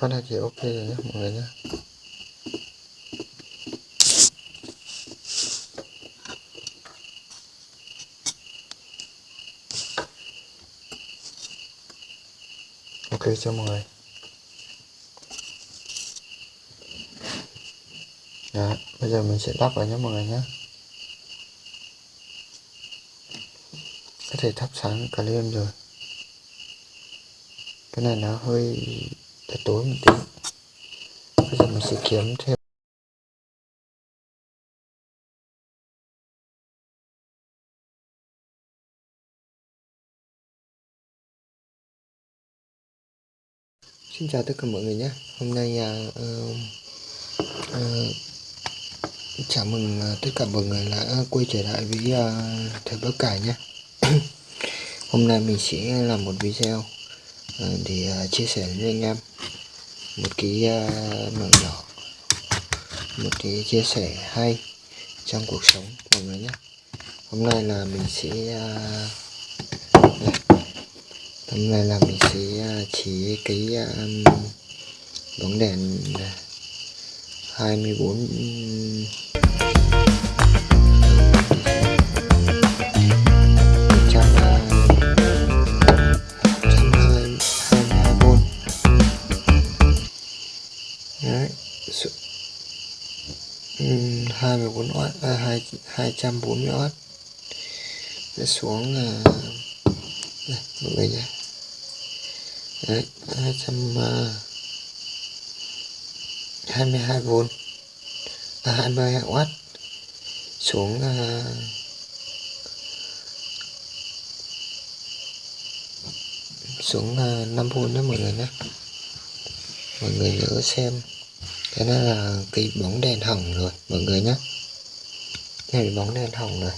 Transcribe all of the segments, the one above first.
phát hai thì ok rồi nhé mọi người nhé ok cho mọi người. Đó, bây giờ mình sẽ lắp vào nhé mọi người nhé có thể thắp sáng cả lên rồi. Cái này nó hơi tối một tí. Bây giờ mình sẽ kiếm thêm. Xin chào tất cả mọi người nhé. Hôm nay uh, uh, uh, chào mừng uh, tất cả mọi người đã quay trở lại với uh, Thời Bắc Cải nhé. Hôm nay mình sẽ làm một video uh, để chia sẻ với anh em một cái à, mẹo nhỏ một cái chia sẻ hay trong cuộc sống mọi người nhé. Hôm nay là mình sẽ à, đây. Hôm nay là mình sẽ à, chỉ cái bóng đèn 24 24W à, hai hai trăm bốn để xuống là đây à, à, mọi người nhé Đấy, 222 v à, 22W xuống uh, xuống uh, 5V nhé mọi người nhé mọi người nhớ xem cái này là cái bóng đèn hỏng rồi mọi người nhé. Đây là bóng đèn hỏng rồi.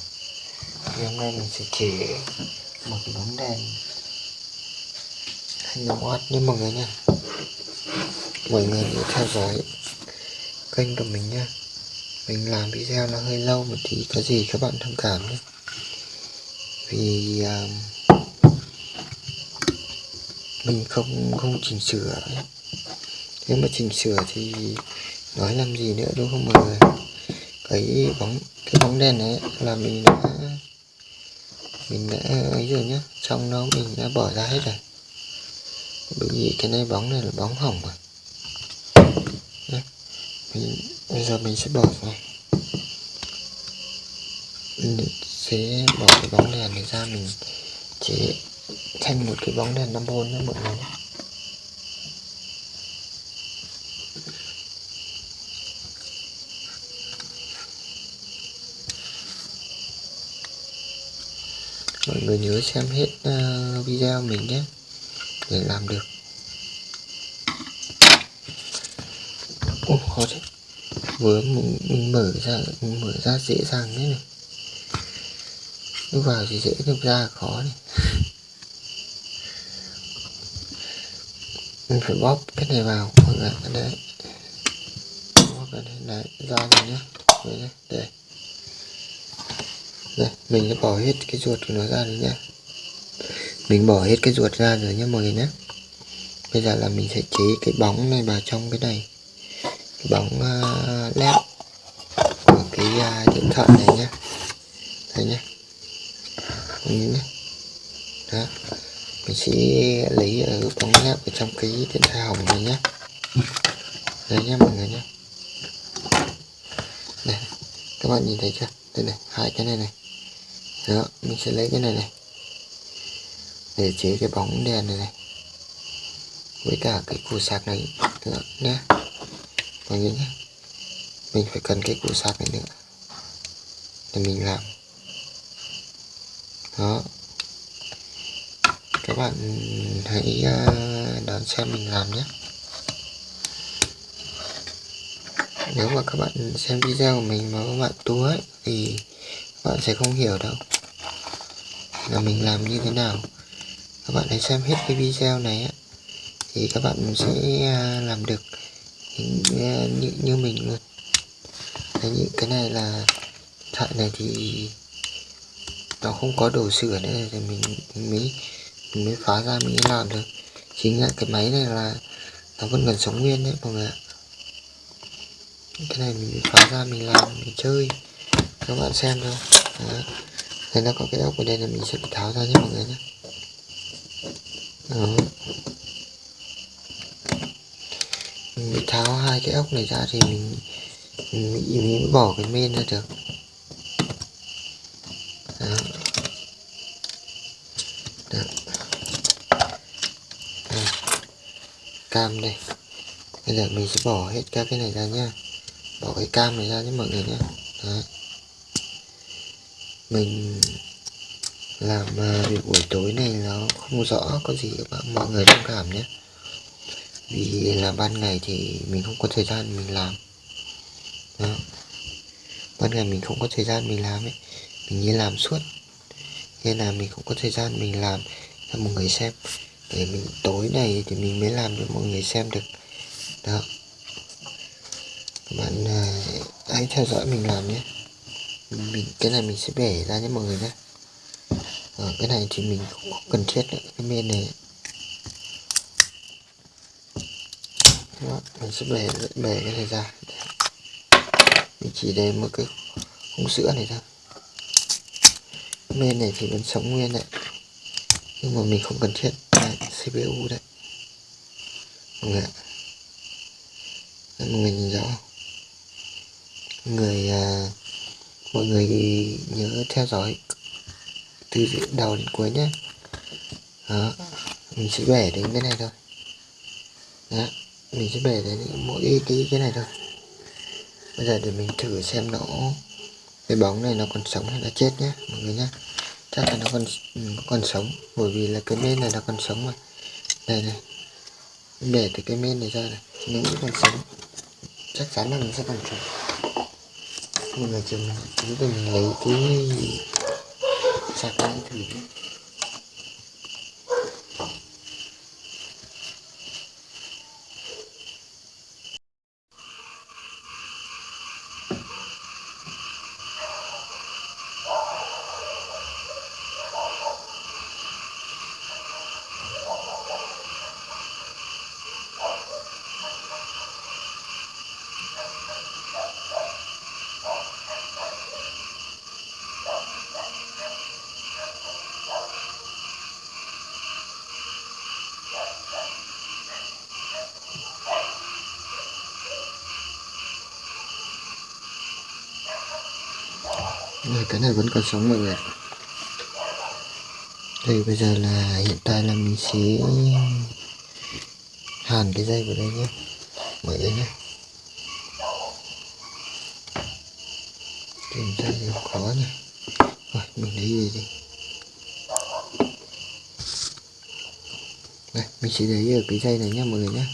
Thì hôm nay mình sẽ chỉ một cái bóng đèn 25W nha mọi người nha mọi người nhớ theo dõi kênh của mình nha mình làm video nó hơi lâu một tí có gì các bạn thông cảm nhé. Vì uh, mình không không chỉnh sửa nếu mà chỉnh sửa thì nói làm gì nữa đúng không mọi người? Cái bóng cái bóng đèn này là mình đã mình đã ấy rồi nhá. Trong nó mình đã bỏ ra hết rồi. Bởi vì cái này bóng này là bóng hỏng rồi. mình, bây giờ mình sẽ bỏ vào mình sẽ bỏ cái bóng đèn này ra mình chế thành một cái bóng đèn 5V nữa mọi người nhé mọi người nhớ xem hết uh, video mình nhé để làm được. Ồ, khó thế. Vừa mình, mở ra mình mở ra dễ dàng thế này. Lúc vào thì dễ lúc ra khó này. Mình phải bóp cái này vào mọi người đấy. Bóp cái này đấy ra rồi nhé đây đây mình sẽ bỏ hết cái ruột của nó ra rồi nhé mình bỏ hết cái ruột ra rồi nhé mọi người nhé bây giờ là mình sẽ chế cái bóng này vào trong cái này. Cái bóng uh, led của cái uh, điện thoại này nhé đây nhé mọi nhá, đó. Mình sẽ lấy ở bóng led ở trong cái điện thoại hỏng này nhé đây nhé mọi người nhé đây các bạn nhìn thấy chưa đây này hai cái này này đó mình sẽ lấy cái này này. Để chế cái bóng đèn này này. Với cả cái củ sạc này nữa nhé mọi người nhé mình phải cần cái củ sạc này nữa. Để mình làm. Đó. Các bạn hãy à, đón xem mình làm nhé nếu mà các bạn xem video của mình mà các bạn tua ấy, thì các bạn sẽ không hiểu đâu là mình làm như thế nào. Các bạn hãy xem hết cái video này á, thì các bạn sẽ à, làm được à, như, như, mình luôn. Đấy, những cái này là thoại này thì nó không có đồ sửa nữa thì mình, mình mới mình mới phá ra mình mới làm được. Chính là cái máy này là nó vẫn còn sống nguyên đấy mọi người ạ. Cái này mình phá ra mình làm mình chơi. Các bạn xem thôi. Đấy. Đây nó có cái ốc ở đây là mình sẽ tháo ra nhé mọi người nhé Đó. mình bị tháo hai cái ốc này ra thì mình mình, mình bỏ cái men ra được Đó. Đó. Đây. cam đây bây giờ mình sẽ bỏ hết các cái này ra nhá bỏ cái cam này ra nhé mọi người nhé đó mình làm à, việc buổi tối này nó không rõ, có gì các bạn, mọi người thông cảm nhé. Vì là ban ngày thì mình không có thời gian mình làm. Đó. ban ngày mình không có thời gian mình làm ấy, mình như làm suốt. Nên là mình không có thời gian mình làm cho mọi người xem. Để mình, tối này thì mình mới làm cho mọi người xem được. Đó. Các bạn à, hãy theo dõi mình làm nhé mình cái này mình sẽ bẻ ra nhé mọi người nhé. Ở cái này thì mình không cần thiết nữa cái men này. Đó, mình sẽ bẻ bẻ cái này ra. Mình chỉ để một cái khung sữa này thôi. Men này thì vẫn sống nguyên đấy. Nhưng mà mình không cần thiết đây, CPU đấy. Mọi người ạ. Mọi người nhìn rõ người uh, mọi người nhớ theo dõi từ đầu đến cuối nhé. Đó, mình sẽ bẻ đến cái này thôi. Đó, mình sẽ bẻ đến mỗi cái cái này thôi. Bây giờ để mình thử xem nó, cái bóng này nó còn sống hay là chết nhé, mọi người nhé. Chắc là nó còn ừ, còn sống, bởi vì là cái men này nó còn sống mà. Đây này bẻ từ cái men này ra này, nó vẫn còn sống. Chắc chắn là nó sẽ còn sống mình là chờ chúng mình lấy cái sạc lại thử nhé vẫn còn sống mọi người ạ. Đây, bây giờ là hiện tại là mình sẽ hàn cái dây vào đây nhé. Mọi người nhé. Tìm ra thì khó nhỉ rồi, mình lấy gì đi. Đây, mình sẽ lấy ở cái dây này nhé, mọi người nhé.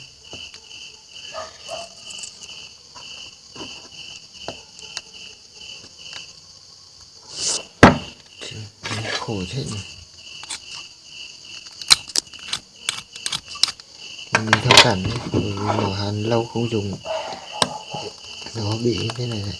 Khổ chết nhỉ mình thông cảm nhé bởi vì mỏ hàn lâu không dùng. Nó bị thế này này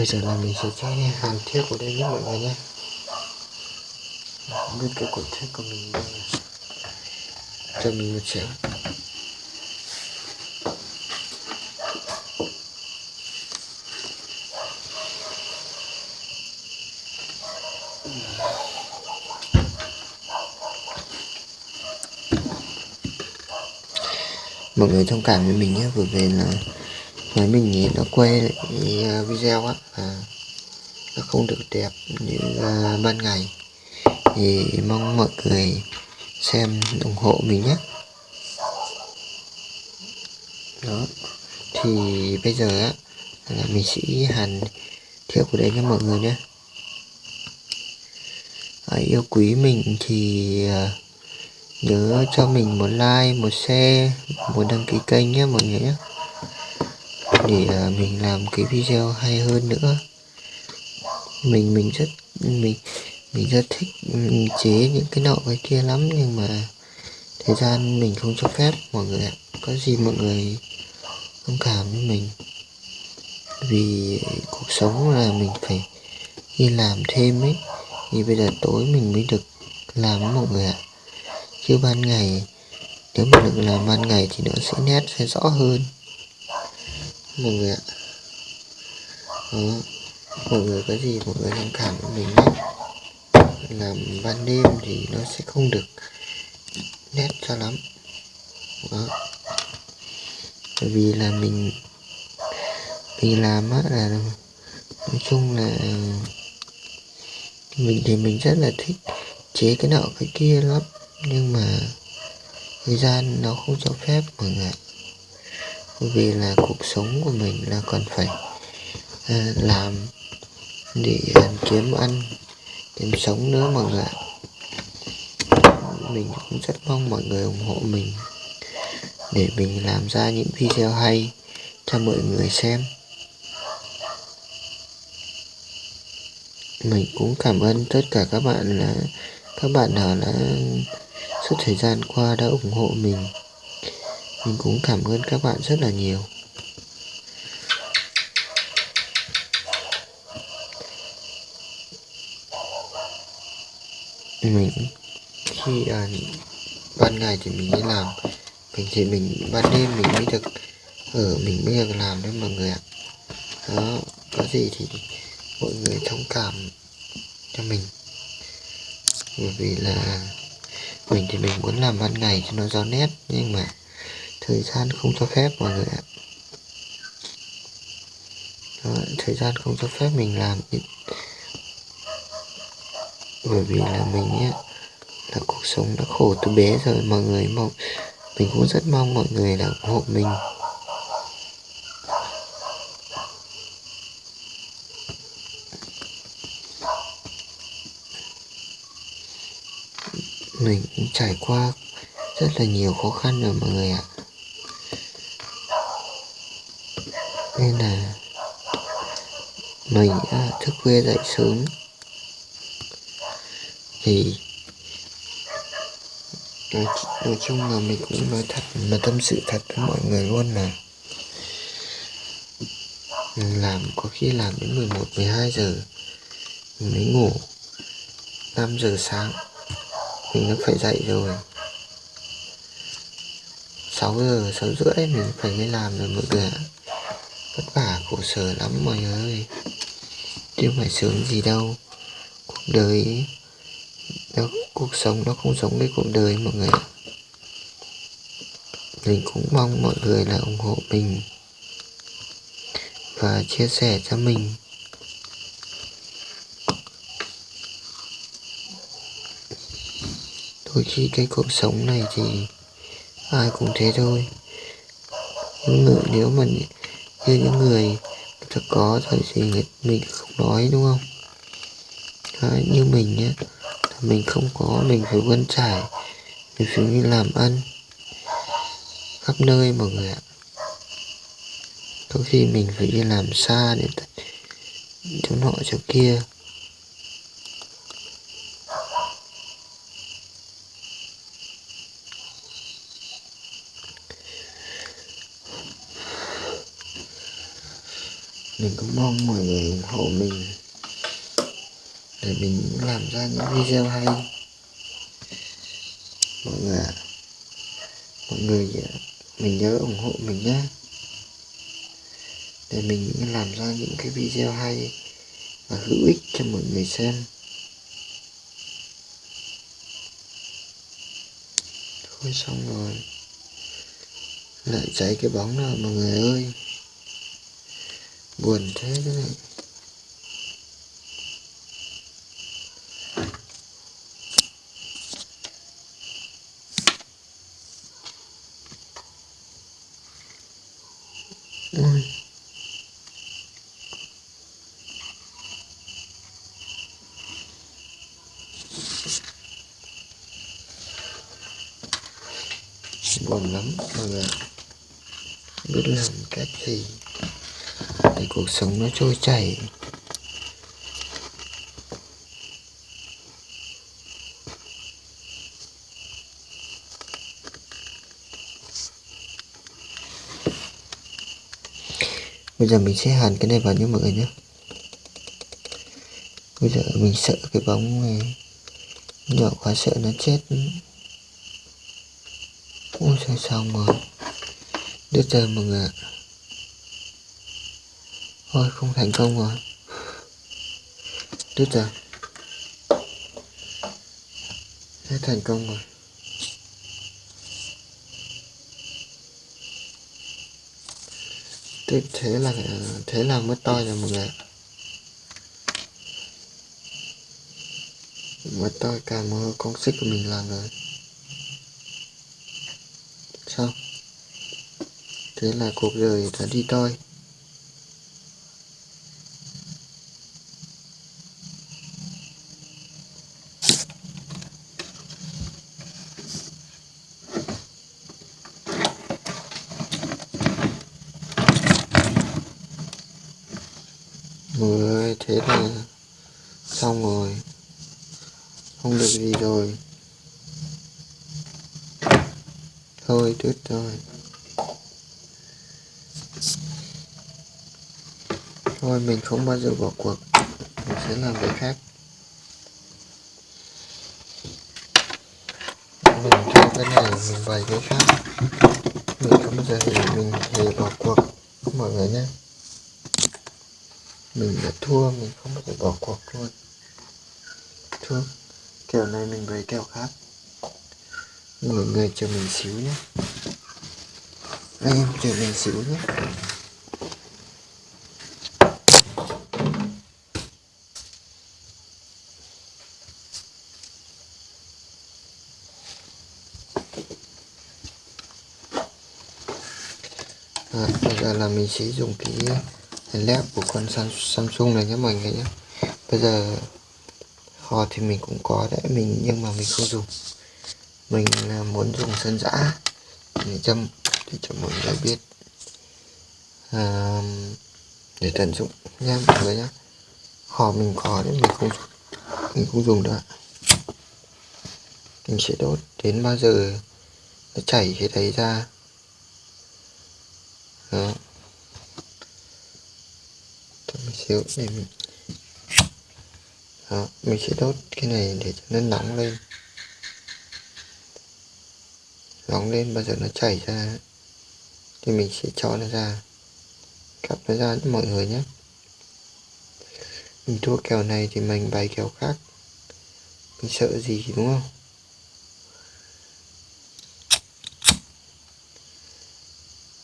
bây giờ là mình sẽ cho hàng thiết của đây nhé mọi người nhé. Biết cái cột thiết của mình đây cho mình một chén mọi người thông cảm với mình nhé vừa về là máy mình nhìn nó quay lại à, video á à, nó không được đẹp như là ban ngày. Thì mong mọi người xem ủng hộ mình nhé. Đó thì bây giờ á là mình sẽ hàn thiệu của đấy cho mọi người nhé. À, yêu quý mình thì à, nhớ cho mình một like một share một đăng ký kênh nhé mọi người nhé để à, mình làm cái video hay hơn nữa. Mình mình rất, mình mình rất thích ừ, chế những cái nọ cái kia lắm nhưng mà thời gian mình không cho phép, mọi người ạ. Có gì mọi người thông cảm với mình. Vì cuộc sống là mình phải đi làm thêm ấy, thì bây giờ tối mình mới được làm mọi người ạ. Chứ ban ngày, nếu mà được làm ban ngày thì nó sẽ nét, sẽ rõ hơn mọi người ạ. Đó. mọi người có gì mọi người thông cảm với mình nhé. Làm ban đêm thì nó sẽ không được nét cho lắm. Đó. bởi vì là mình mình làm á là, nói chung là, mình thì mình rất là thích chế cái nọ cái kia lắm. Nhưng mà thời gian nó không cho phép, mọi người vì là cuộc sống của mình là còn phải à, làm để à, kiếm ăn kiếm sống nữa mọi người mình cũng rất mong mọi người ủng hộ mình để mình làm ra những video hay cho mọi người xem. Mình cũng cảm ơn tất cả các bạn là các bạn nào đã suốt thời gian qua đã ủng hộ mình mình cũng cảm ơn các bạn rất là nhiều. Mình khi à, ban ngày thì mình đi làm. Mình thì mình ban đêm mình mới được ở mình mới được làm đấy mọi người ạ. Đó có gì thì mọi người thông cảm cho mình. Bởi vì là mình thì mình muốn làm ban ngày cho nó rõ nét nhưng mà thời gian không cho phép mọi người ạ. Đó, thời gian không cho phép mình làm bởi vì là mình ấy, là cuộc sống đã khổ từ bé rồi mọi người mong mình cũng rất mong mọi người là ủng hộ mình. Mình cũng trải qua rất là nhiều khó khăn rồi mọi người ạ. Nên là mình đã thức khuya dậy sớm. Thì nói, nói chung là mình cũng nói thật là tâm sự thật với mọi người luôn là mình làm có khi làm đến 11 12 giờ mình mới ngủ. 5 giờ sáng mình đã phải dậy rồi. 6 giờ 6 rưỡi mình phải đi làm rồi mọi người ạ vất vả khổ sở lắm mọi người. Ơi chứ không phải sướng gì đâu. Cuộc đời đó, cuộc sống nó không giống với cuộc đời mọi người ạ. Mình cũng mong mọi người là ủng hộ mình và chia sẻ cho mình. Đôi khi cái cuộc sống này thì ai cũng thế thôi. Những người nếu mà như những người thật có thời gì mình không nói đúng không? Đấy, như mình nhé mình không có mình phải vươn trải mình phải đi làm ăn khắp nơi mọi người ạ. Có khi mình phải đi làm xa để chỗ nọ chỗ kia. Mình cũng mong mọi người ủng hộ mình để mình làm ra những video hay. Mọi người ạ. Mọi người mình nhớ ủng hộ mình nhé. Để mình làm ra những cái video hay và hữu ích cho mọi người xem. Thôi xong rồi. Lại cháy cái bóng nào, mọi người ơi buồn thế cái này Ôi. buồn lắm mọi người biết làm cách gì để cuộc sống nó trôi chảy. Bây giờ mình sẽ hàn cái này vào nhé mọi người nhé. Bây giờ mình sợ cái bóng này nhỏ quá sợ nó chết. Ôi, sao xong rồi đứt rồi mọi người ạ thôi, không thành công rồi. Đứt rồi sẽ thành công rồi. Tiếp, thế là thế là mất to rồi mọi người mới mất to cả một con xích của mình làm rồi. Xong thế là cuộc đời đã đi toi người thế là xong rồi không được gì rồi thôi đứt rồi thôi mình không bao giờ bỏ cuộc. Mình sẽ làm việc khác. Mình cho cái này mình bày cái khác. Mình không bao giờ thì mình hề bỏ cuộc. Mọi người nhé. Mình đã thua, mình không bao giờ bỏ cuộc luôn. Thua. Kèo này mình bày kèo khác. Mọi người chờ mình xíu nhé. Anh em chờ mình xíu nhé à, bây giờ là mình sẽ dùng cái led của con Samsung này nhé mọi người nhé. Bây giờ kho thì mình cũng có đấy mình nhưng mà mình không dùng. Mình à, muốn dùng sân giã để châm để cho mọi người biết à, để tận dụng nha mọi người nhé. Kho mình có đấy mình không mình không dùng nữa mình sẽ đốt đến bao giờ nó chảy cái đấy ra đó mình xíu để mình đó, mình sẽ đốt cái này để cho nó nóng lên. Nóng lên bao giờ nó chảy ra thì mình sẽ cho nó ra. Cặp nó ra cho mọi người nhé. Mình thua kèo này thì mình bày kèo khác. Mình sợ gì đúng không?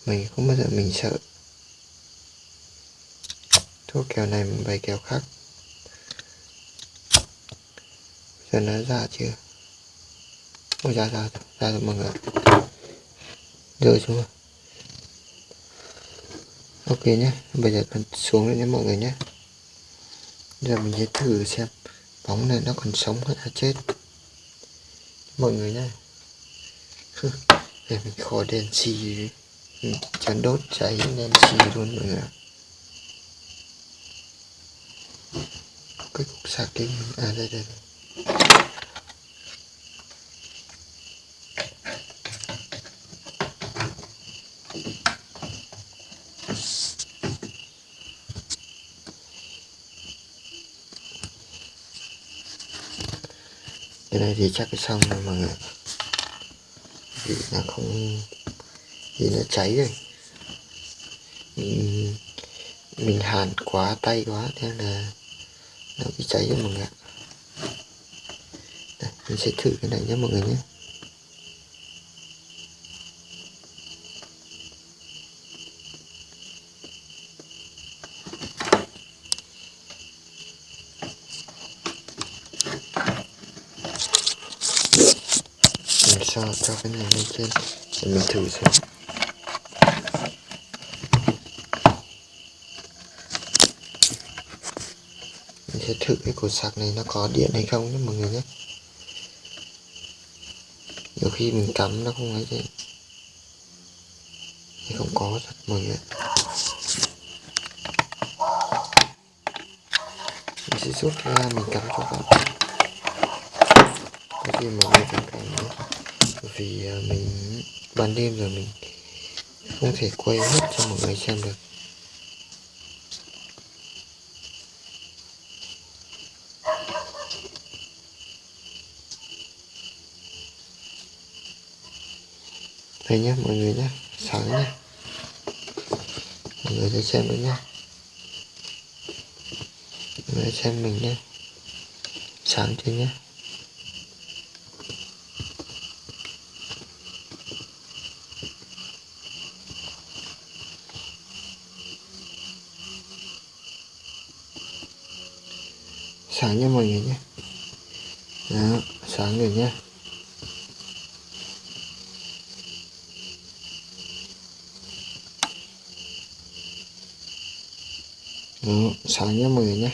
Mình không bao giờ mình sợ thua kèo này mình bày kèo khác. Giờ nó ra chưa? Ôi, ra ra ra rồi mọi người rơi xuống rồi. Ok nhé, bây giờ còn xuống nữa nhé mọi người nhé. Giờ mình sẽ thử xem bóng này nó còn sống hay là chết. Mọi người nhé. Để mình khỏi đèn xì. Chán đốt cháy đèn xì luôn mọi người cái cục sạc cái à đây đây, đây. cái này thì chắc xong rồi mọi người vì nó không vì nó cháy rồi mình, mình hàn quá tay quá thế là nó bị cháy rồi mọi người Đây, mình sẽ thử cái này nhé mọi người nhé. Cho cho cái này lên trên để mình thử xem. Sẽ thử cái cột sạc này nó có điện hay không nhé, mọi người nhé. Nhiều khi mình cắm nó không ấy thì không có thật, mọi người. Mình sẽ rút ra, mình cắm cho bạn có gì mọi người thông cảm nữa vì à, mình ban đêm rồi mình không thể quay hết cho mọi người xem được. Đây nhé mọi người nhé sáng nhé mọi người sẽ xem nữa nhé mọi người xem mình nhé sáng chưa nhé sáng nhé mọi người nhé đó sáng rồi nhé đó sáng nha mọi người nhé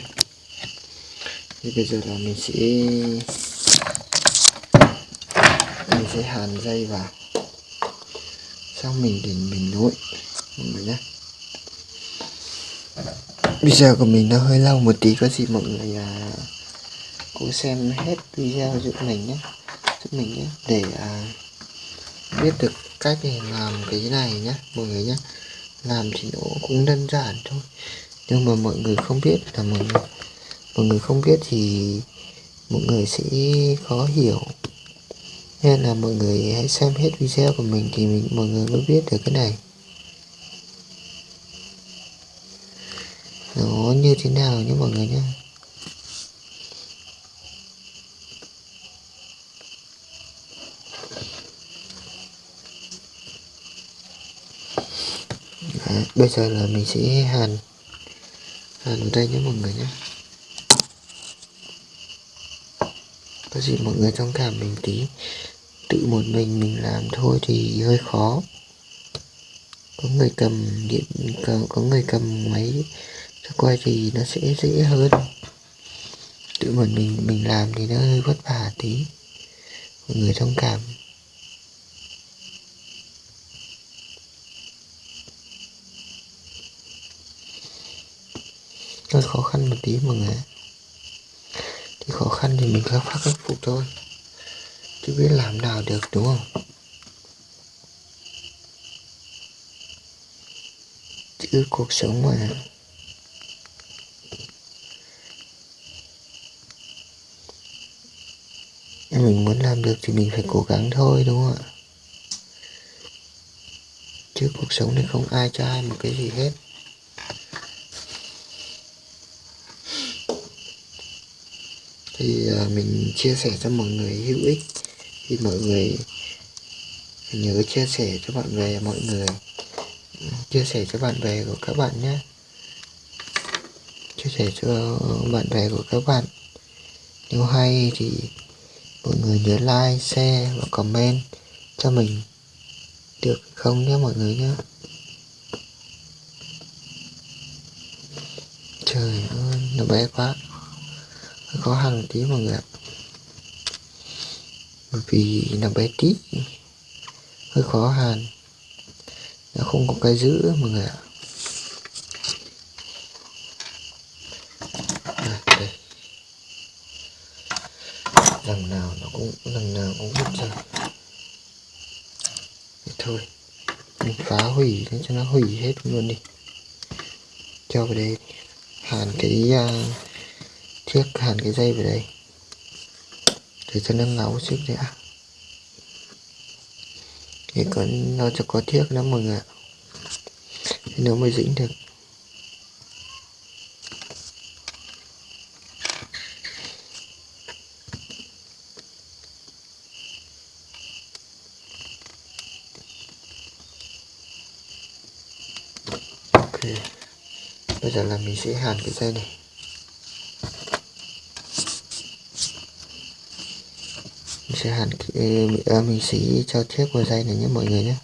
thì bây giờ là mình sẽ mình sẽ hàn dây vào. Xong mình để mình nối. Mọi người nhé. Video của mình nó hơi lâu một tí có gì mọi người à, cố xem hết video giúp mình nhé. Giúp mình nhé. Để à, biết được cách để làm cái này nhé mọi người nhé. Làm thì nó cũng đơn giản thôi. Nhưng mà mọi người không biết là mọi người mọi người không biết thì mọi người sẽ khó hiểu. Nên là mọi người hãy xem hết video của mình thì mình mọi người mới biết được cái này. Nó như thế nào nhé mọi người nhé. Đấy, bây giờ là mình sẽ hàn hàn ở đây nhé mọi người nhé. Có gì mọi người thông cảm mình tí. Tự một mình mình làm thôi thì hơi khó. Có người cầm điện có người cầm máy cho quay thì nó sẽ dễ hơn. Tự mình mình mình làm thì nó hơi vất vả tí. Mọi người thông cảm. Hơi khó khăn một tí mọi người khó khăn thì mình khắc phát khắc phục thôi. Chứ biết làm nào được, đúng không? Chứ cuộc sống mà. Mình muốn làm được thì mình phải cố gắng thôi, đúng không ạ? Chứ cuộc sống này không ai cho ai một cái gì hết. Thì à, mình chia sẻ cho mọi người hữu ích. Thì mọi người, nhớ chia sẻ cho bạn bè, mọi người ừ, chia sẻ cho bạn bè của các bạn nhé. Chia sẻ cho bạn bè của các bạn. Nếu hay thì mọi người nhớ like, share và comment cho mình. Được không nhé mọi người nhé? Trời ơi, nó bé quá khó khăn tí mọi người ạ. Bởi vì nó bé tí hơi khó hàn. Nó không có cái giữ mọi người ạ. Lần nào nó cũng lần nào cũng vứt ra. Thì thôi. Mình phá hủy để cho nó hủy hết luôn đi. Cho vào đây hàn cái uh, chiếc hàn cái dây vào đây. Để cho nó ngáo xích đã thì có, nó cho có thiết lắm mọi người ạ. Thì nó mới dính được. Ok. Bây giờ là mình sẽ hàn cái dây này. Sẽ hàn à, ờ, mình ờ, sẽ cho thiết vào dây này nhé mọi người nhé.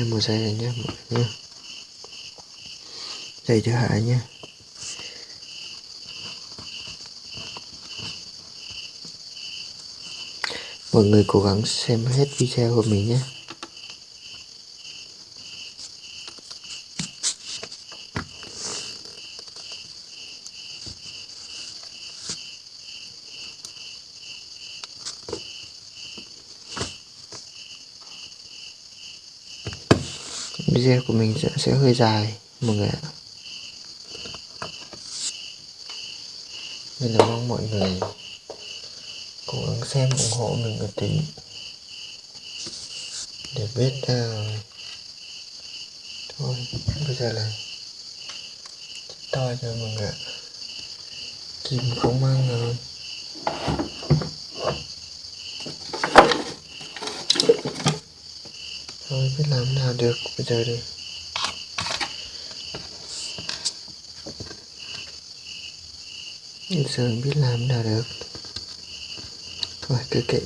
Ok một giây này nhé mọi người giây thứ hai nhé mọi người cố gắng xem hết video của mình nhé video của mình sẽ, hơi dài mọi người ạ. Nên là mong mọi người cố gắng xem ủng hộ mình một tí. Để biết uh, thôi bây giờ là to cho mọi người ạ. Kim không mang rồi thôi biết làm nào được bây giờ đây bây giờ biết làm nào được. Thôi, cứ kệ.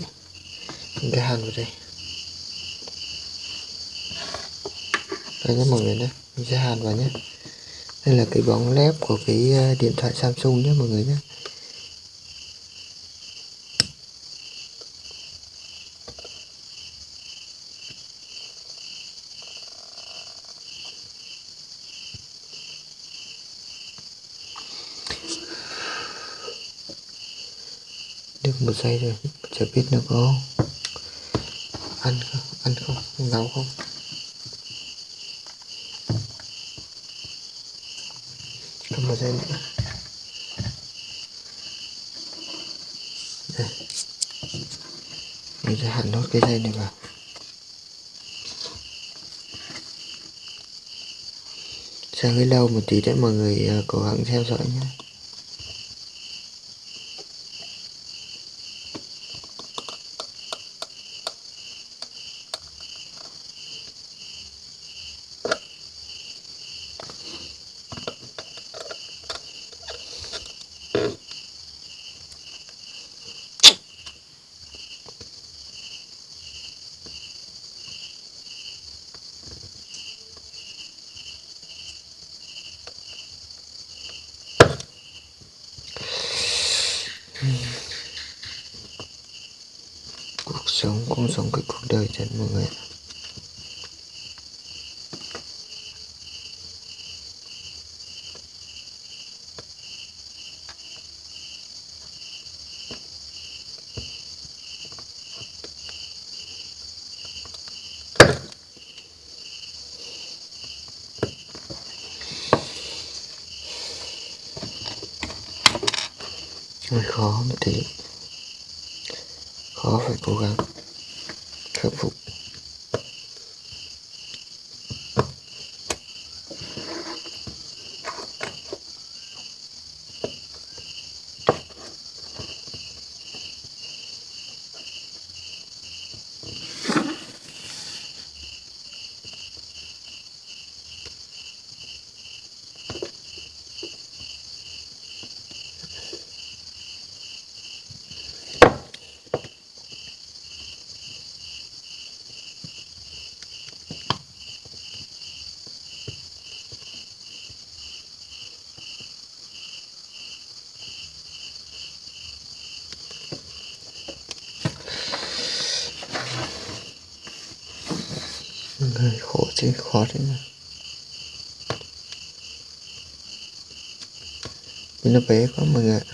Mình cái hàn vào đây. Đây nhé, mọi người nhé. Mình sẽ hàn vào nhé. Đây là cái bóng lép của cái ờ, điện thoại Samsung nhé, mọi người nhé. Được rồi chưa biết nó có ăn không ăn không, nấu không. Cầm một giây nữa. Đây. Mình sẽ หั่ n nốt cái dây này vào. Sang cái lâu một tí để mọi người ờ, cố gắng theo dõi nhé cuộc sống cũng giống cái cuộc đời thật mọi người hơi khó một tí. Khó phải cố gắng khắc phục người khổ chứ khó thế mà mình nó bé quá mọi người ạ.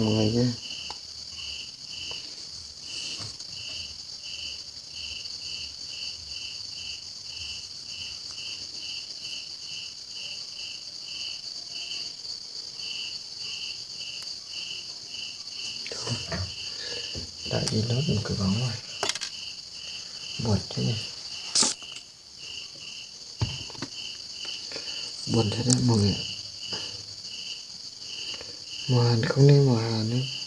Chào tất mọi người nhé đã đi lót một cái bóng rồi. Buồn thế này. Buồn thế đấy mọi người ạ mùa hàn không nên mùa hà nữa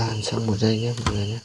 Dạ, làm xong một giây nhé mọi người nhé.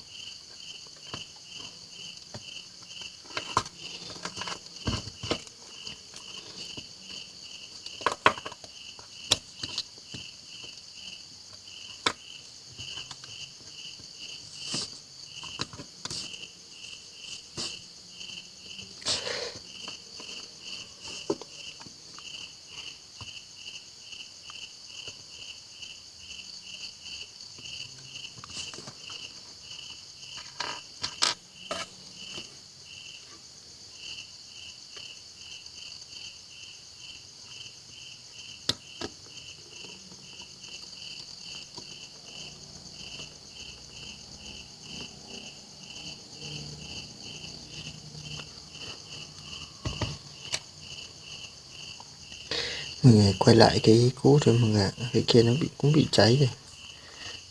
Mình quay lại cái cũ rồi mọi người cái kia nó bị cũng bị cháy rồi.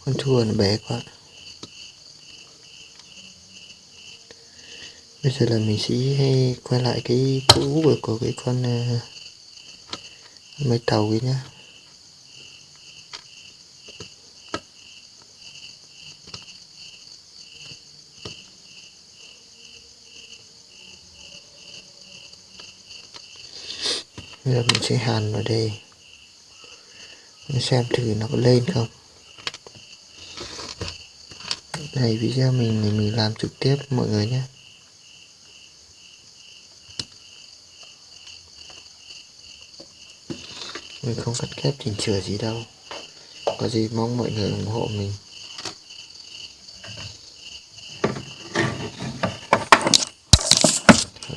Con thua nó bé quá. Bây giờ là mình sẽ quay lại cái cũ của, của cái con ờ, uh, máy tàu ấy nhá bây giờ mình sẽ hàn vào đây. Mình xem thử nó có lên không. Này, video mình thì mình làm trực tiếp, mọi người nhé. Mình không cắt ghép chỉnh sửa gì đâu. Có gì mong mọi người ủng hộ mình.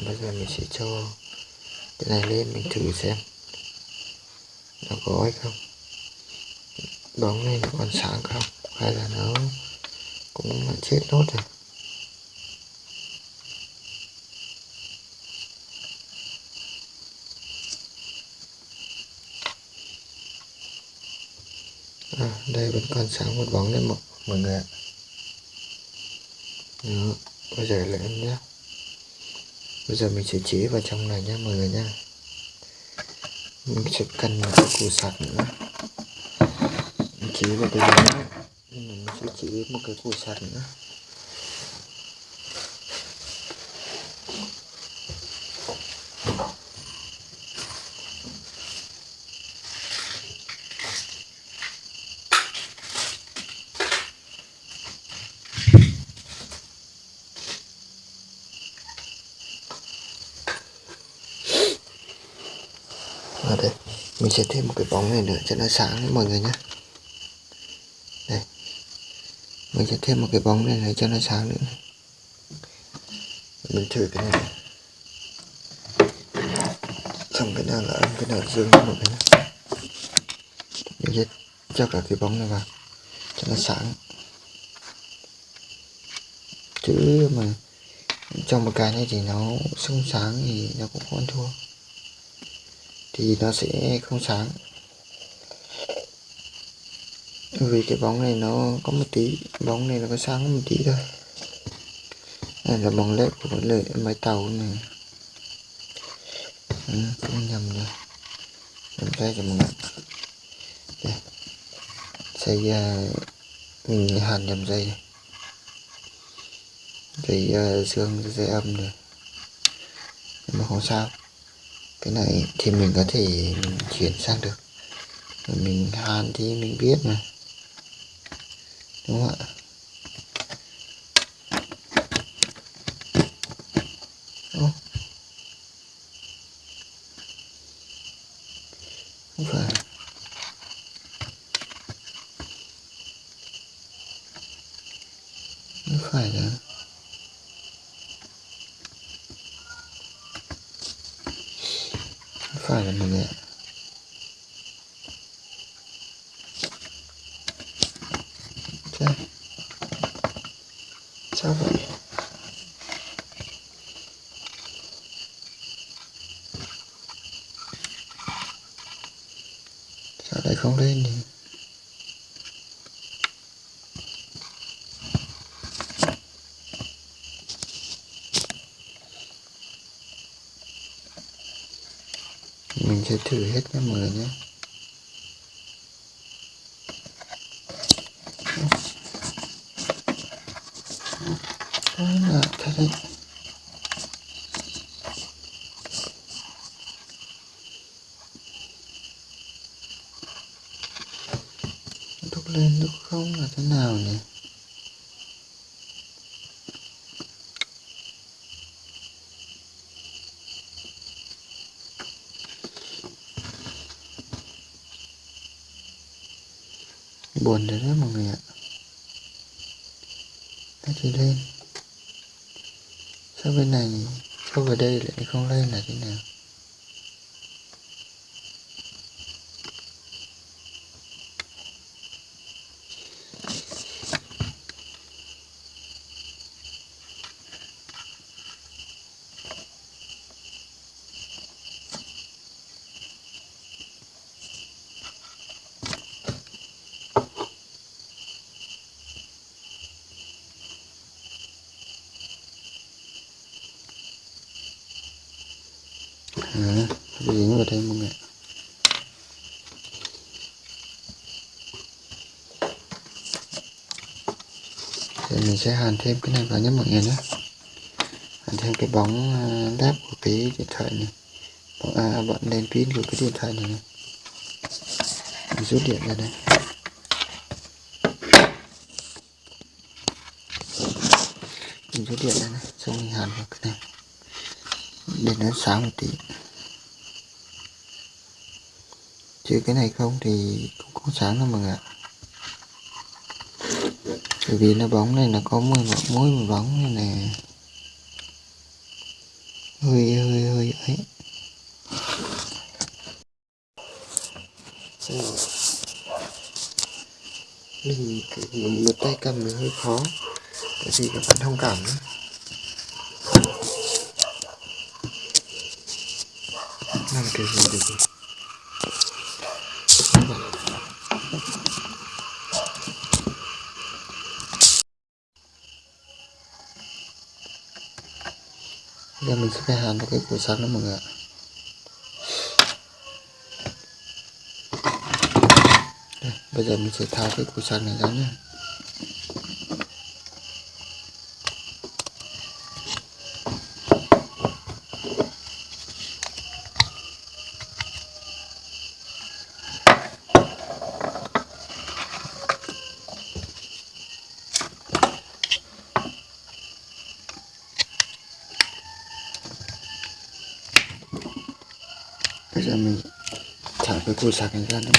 Bây giờ mình sẽ cho cái này lên, mình thử xem có hay không? Bóng này nó còn sáng không? Hay là nó cũng chết nốt rồi? À, đây vẫn còn sáng một bóng đấy mọi, mọi người ạ. Đó, bây giờ lại em nhé bây giờ mình sẽ chế vào trong này nhé mọi người nha mình sẽ cần một cái củ sạc nữa. Mình chế vào cái này mình sẽ chỉ một cái củ sạc nữa ở đây mình sẽ thêm một cái bóng này nữa cho nó sáng đấy mọi người nhé. Đây. Mình sẽ thêm một cái bóng này, này cho nó sáng nữa. Mình thử cái này. Xong cái nào là âm cái nào là dương mọi người nhé. Mình sẽ cho cả cái bóng này vào cho nó sáng. Chứ mà trong một cái này thì nó sung sáng thì nó cũng không thua thì nó sẽ không sáng. Vì cái bóng này nó có một tí bóng này nó có sáng một tí thôi. Đây là bóng led của lợi máy tàu này. Ừ, cũng nhầm rồi nhầm tay cho mọi người đây. Dây uh, mình hàn nhầm dây. Dây uh, dương dây âm rồi nhưng mà không sao cái này thì mình có thể mình chuyển sang được. Mình hàn thì mình biết mà. Đúng không ạ Ô. không phải không phải là phải là mọi người ạ Trời. sao vậy sao lại không lên nhỉ mình sẽ thử hết nha mọi người nhé Đó là thật đấy lúc lên lúc không là thế nào nhỉ buồn rồi đó mọi người ạ. Nó chỉ lên. Sao bên này, sao về đây lại không lên là thế nào à, dính vào đây mọi người thì thêm cái này vào nhé mọi người nhé. Hàn thêm cái bóng à, led của cái điện thoại này. Bóng, à bọn đèn pin của cái điện thoại này này. Mình rút điện ra đây. Mình rút điện ra này xong mình hàn vào cái này. Để nó sáng một tí. Chứ cái này không thì cũng không sáng đâu mọi người ạ bởi vì nó bóng này là có mùi mỗi một bóng này này hơi hơi hơi ấy mình một tay cầm nó hơi khó, tại vì các bạn thông cảm nữa làm cái gì được cái hàng hàn cái cửa sắt đó mọi người ạ. Đây, bây giờ mình sẽ tháo cái cửa sắt này ra nhé bây giờ mình thả cái củ sạc này ra nữa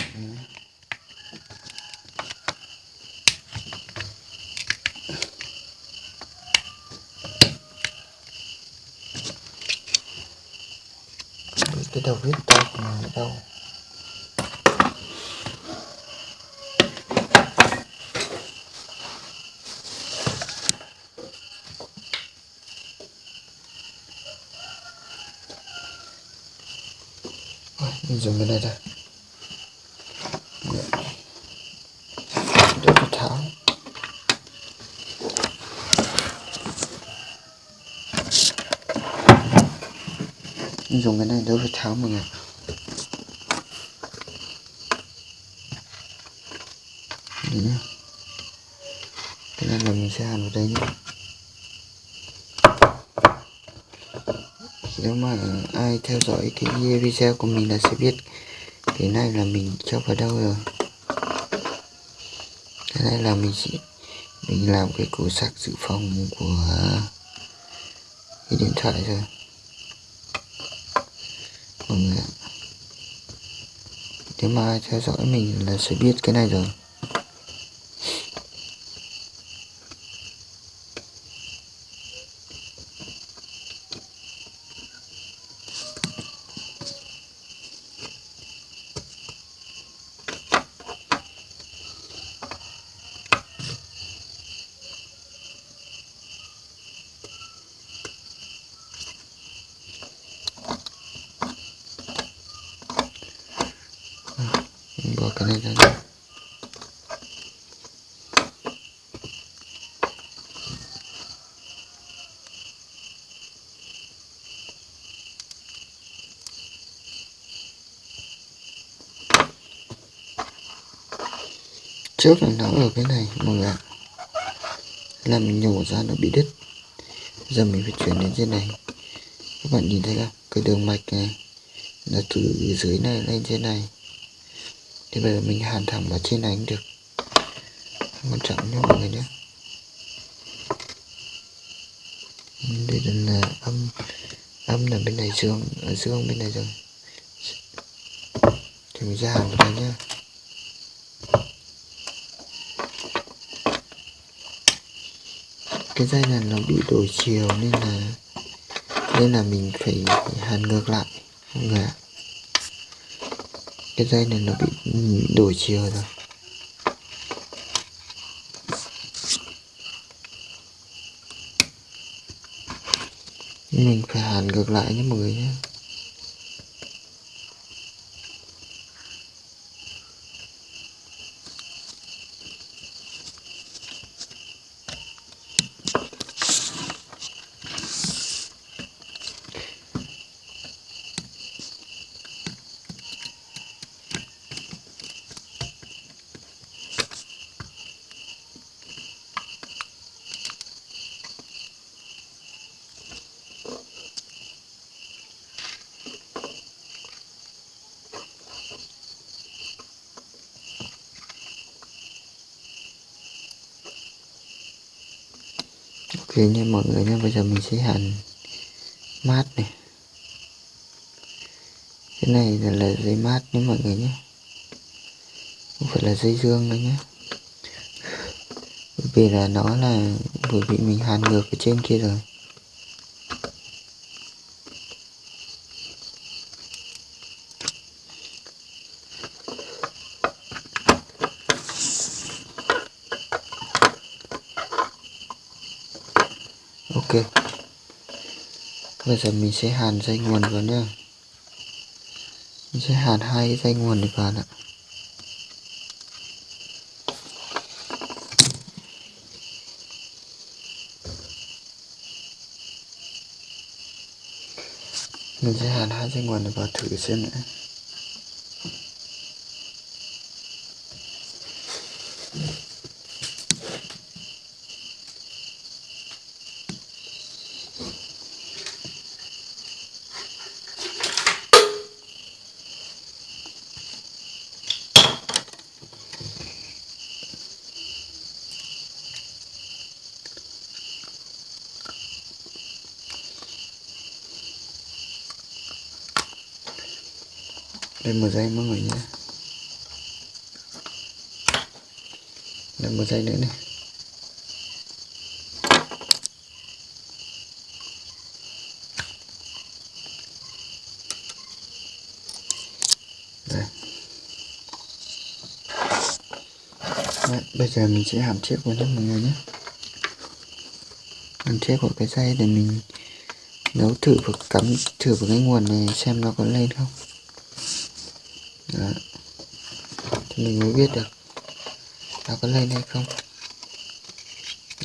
cái đầu vít to mà đâu dùng cái này đây để nó tháo mình dùng cái này đỡ phải tháo mọi người. Đấy nhá. Này là mình sẽ hàn vào đây nhé nếu mà ai theo dõi cái video của mình là sẽ biết cái này là mình cho vào đâu rồi. Cái này là mình sẽ mình làm cái củ sạc dự phòng của cái điện thoại rồi mọi người ạ nếu mà ai theo dõi mình là sẽ biết cái này rồi mình bỏ cái này ra đây trước là nó ở cái này mọi người ạ là mình nhổ ra nó bị đứt. Giờ mình phải chuyển đến trên này. Các bạn nhìn thấy không? Cái đường mạch này là từ dưới này lên trên này. Thì bây giờ mình hàn thẳng vào trên này cũng được. Không quan trọng nhé, mọi người nhé. Đây là âm âm là bên này dương ở dương bên này rồi. Thì mình ra hàn vào đây nhá cái dây này nó bị đổi chiều nên là nên là mình phải hàn ngược lại mọi người ạ cái dây này nó bị đổi chiều rồi. Mình phải hàn ngược lại nhé mọi người nhé. Nha mọi người nha bây giờ mình sẽ hàn mát này. Cái này là, là dây mát nhé mọi người nhé không phải là dây dương đâu nhé bởi vì là nó là bởi vì mình hàn ngược ở trên kia rồi ok bây giờ mình sẽ hàn dây nguồn vào nha mình sẽ hàn hai dây nguồn này vào ạ mình sẽ hàn hai dây nguồn này vào thử xem nữa đây một dây mọi người nhé đây một dây nữa này đây Đấy, bây giờ mình sẽ hàm chết vào nhé mọi người nhé hàm chết của cái dây để mình nấu thử và cắm thử vào cái nguồn này xem nó có lên không đó. thì mình mới biết được nó có lên hay không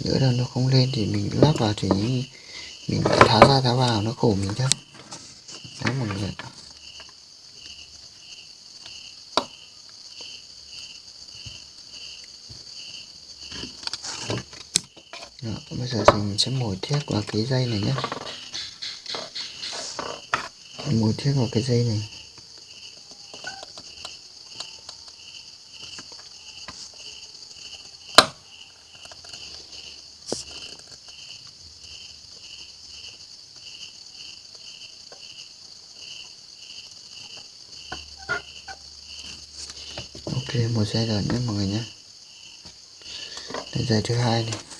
nữa là nó không lên thì mình lắp vào thì mình tháo ra tháo vào nó khổ mình thôi đó mọi người Dạ, Đó, bây giờ thì mình sẽ mồi thiếc vào cái dây này nhé. Mồi thiếc vào cái dây này. Ok một dây rồi nhé mọi người nhé. Dây thứ hai này.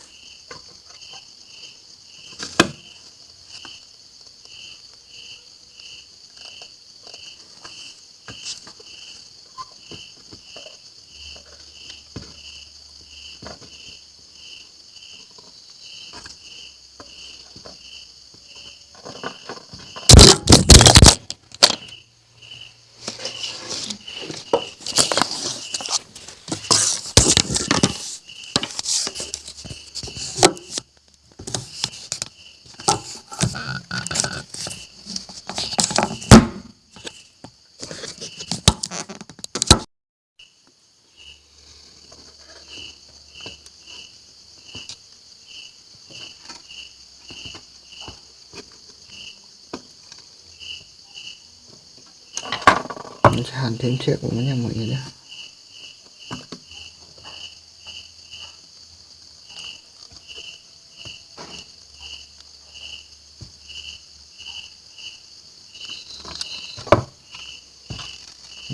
Thêm chiếc của nó nha mọi người nhé.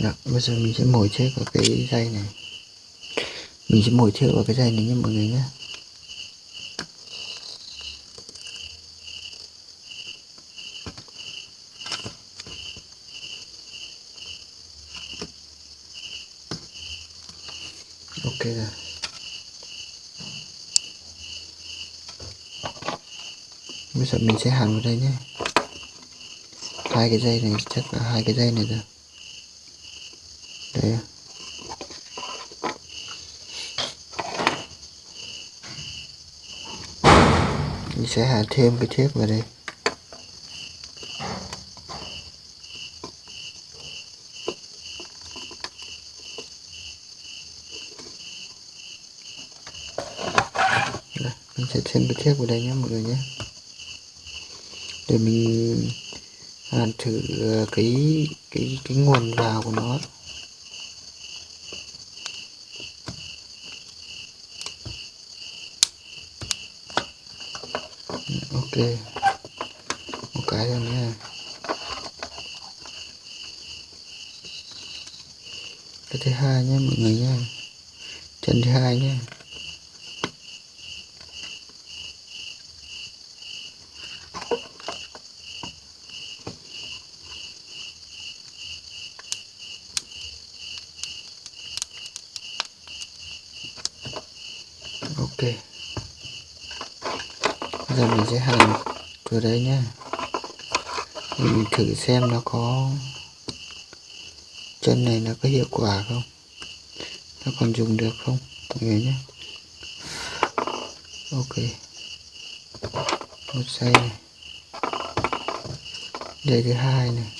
Đó, bây giờ mình sẽ mồi chiếc vào cái dây này. Mình sẽ mồi chiếc vào cái dây này nha mọi người nhé ok rồi bây mình sẽ hàn vào đây nhé. Hai cái dây này chắc là hai cái dây này rồi. Đây mình sẽ hàn thêm cái thép vào đây. Mình sẽ thêm cái thép vào đây nhé, mọi người nhé để mình hàn thử à, cái cái cái nguồn vào của nó. Ok. Một cái thôi nha. Cái thứ hai nhé, mọi người nha chân thứ hai nhé ok giờ mình sẽ hành vào đây nhé mình thử xem nó có chân này nó có hiệu quả không? Nó còn dùng được không? Mọi người nhé ok. Một giây này. Đây thứ hai này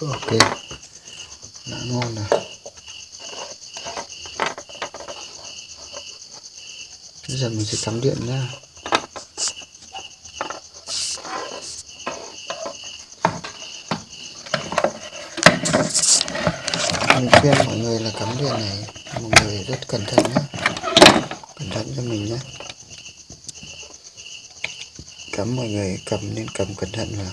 ok đã ngon rồi bây giờ mình sẽ cắm điện nhá. Mình khuyên mọi người là cắm điện này, mọi người rất cẩn thận nhé cẩn thận cho mình nhé cắm mọi người cầm nên cầm cẩn thận vào.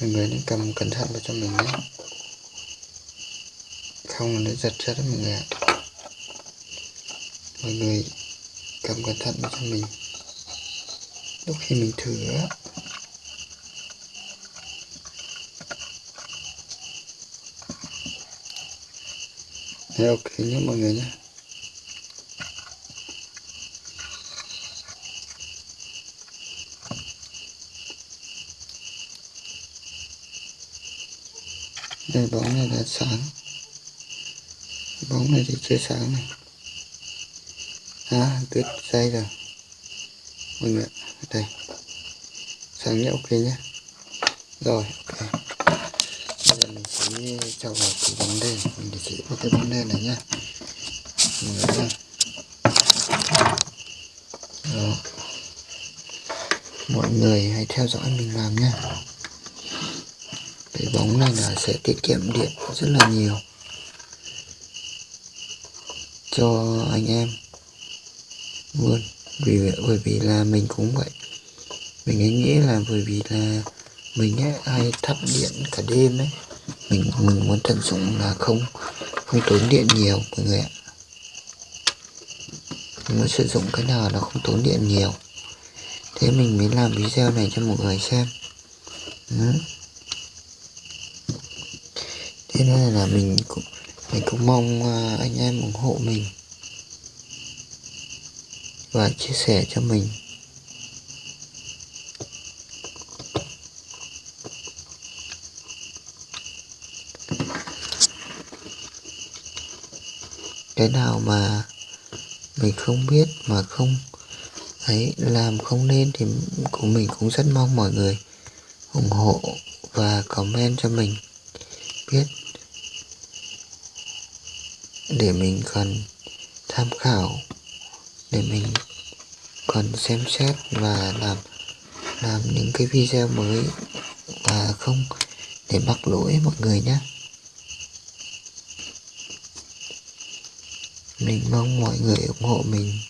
Mọi người nên cầm cẩn thận vào cho mình nhé không là nó giật ra đấy mọi người ạ. Mọi người cầm cẩn thận cho mình. Lúc khi mình thử á. Đấy, ok nhé mọi người nhé. Đây bóng này đã sáng bóng này thì chưa sáng này. À tuyết dây rồi. Mọi người đây. Sáng nhé, ok nhé. Rồi, ok. Bây giờ mình sẽ cho vào cái bóng đen, mình để chỉ vào cái bóng đen này nhá. Mọi người nhá Đó. mọi người hãy theo dõi mình làm nhé cái bóng này là sẽ tiết kiệm điện rất là nhiều cho anh em luôn. Vì bởi vì là mình cũng vậy. Mình ấy nghĩ là bởi vì là mình ấy hay thắp điện cả đêm ấy. Mình mình muốn tận dụng là không không tốn điện nhiều, mọi người ạ. Mình muốn sử dụng cái nào là không tốn điện nhiều. Thế mình mới làm video này cho mọi người xem. Ừ. thế nên là mình cũng mình cũng mong à, anh em ủng hộ mình và chia sẻ cho mình. Cái nào mà mình không biết mà không, ấy, làm không nên thì của mình cũng rất mong mọi người ủng hộ và comment cho mình biết để mình còn tham khảo, để mình còn xem xét và làm làm những cái video mới và không để mắc lỗi mọi người nhé. Mình mong mọi người ủng hộ mình.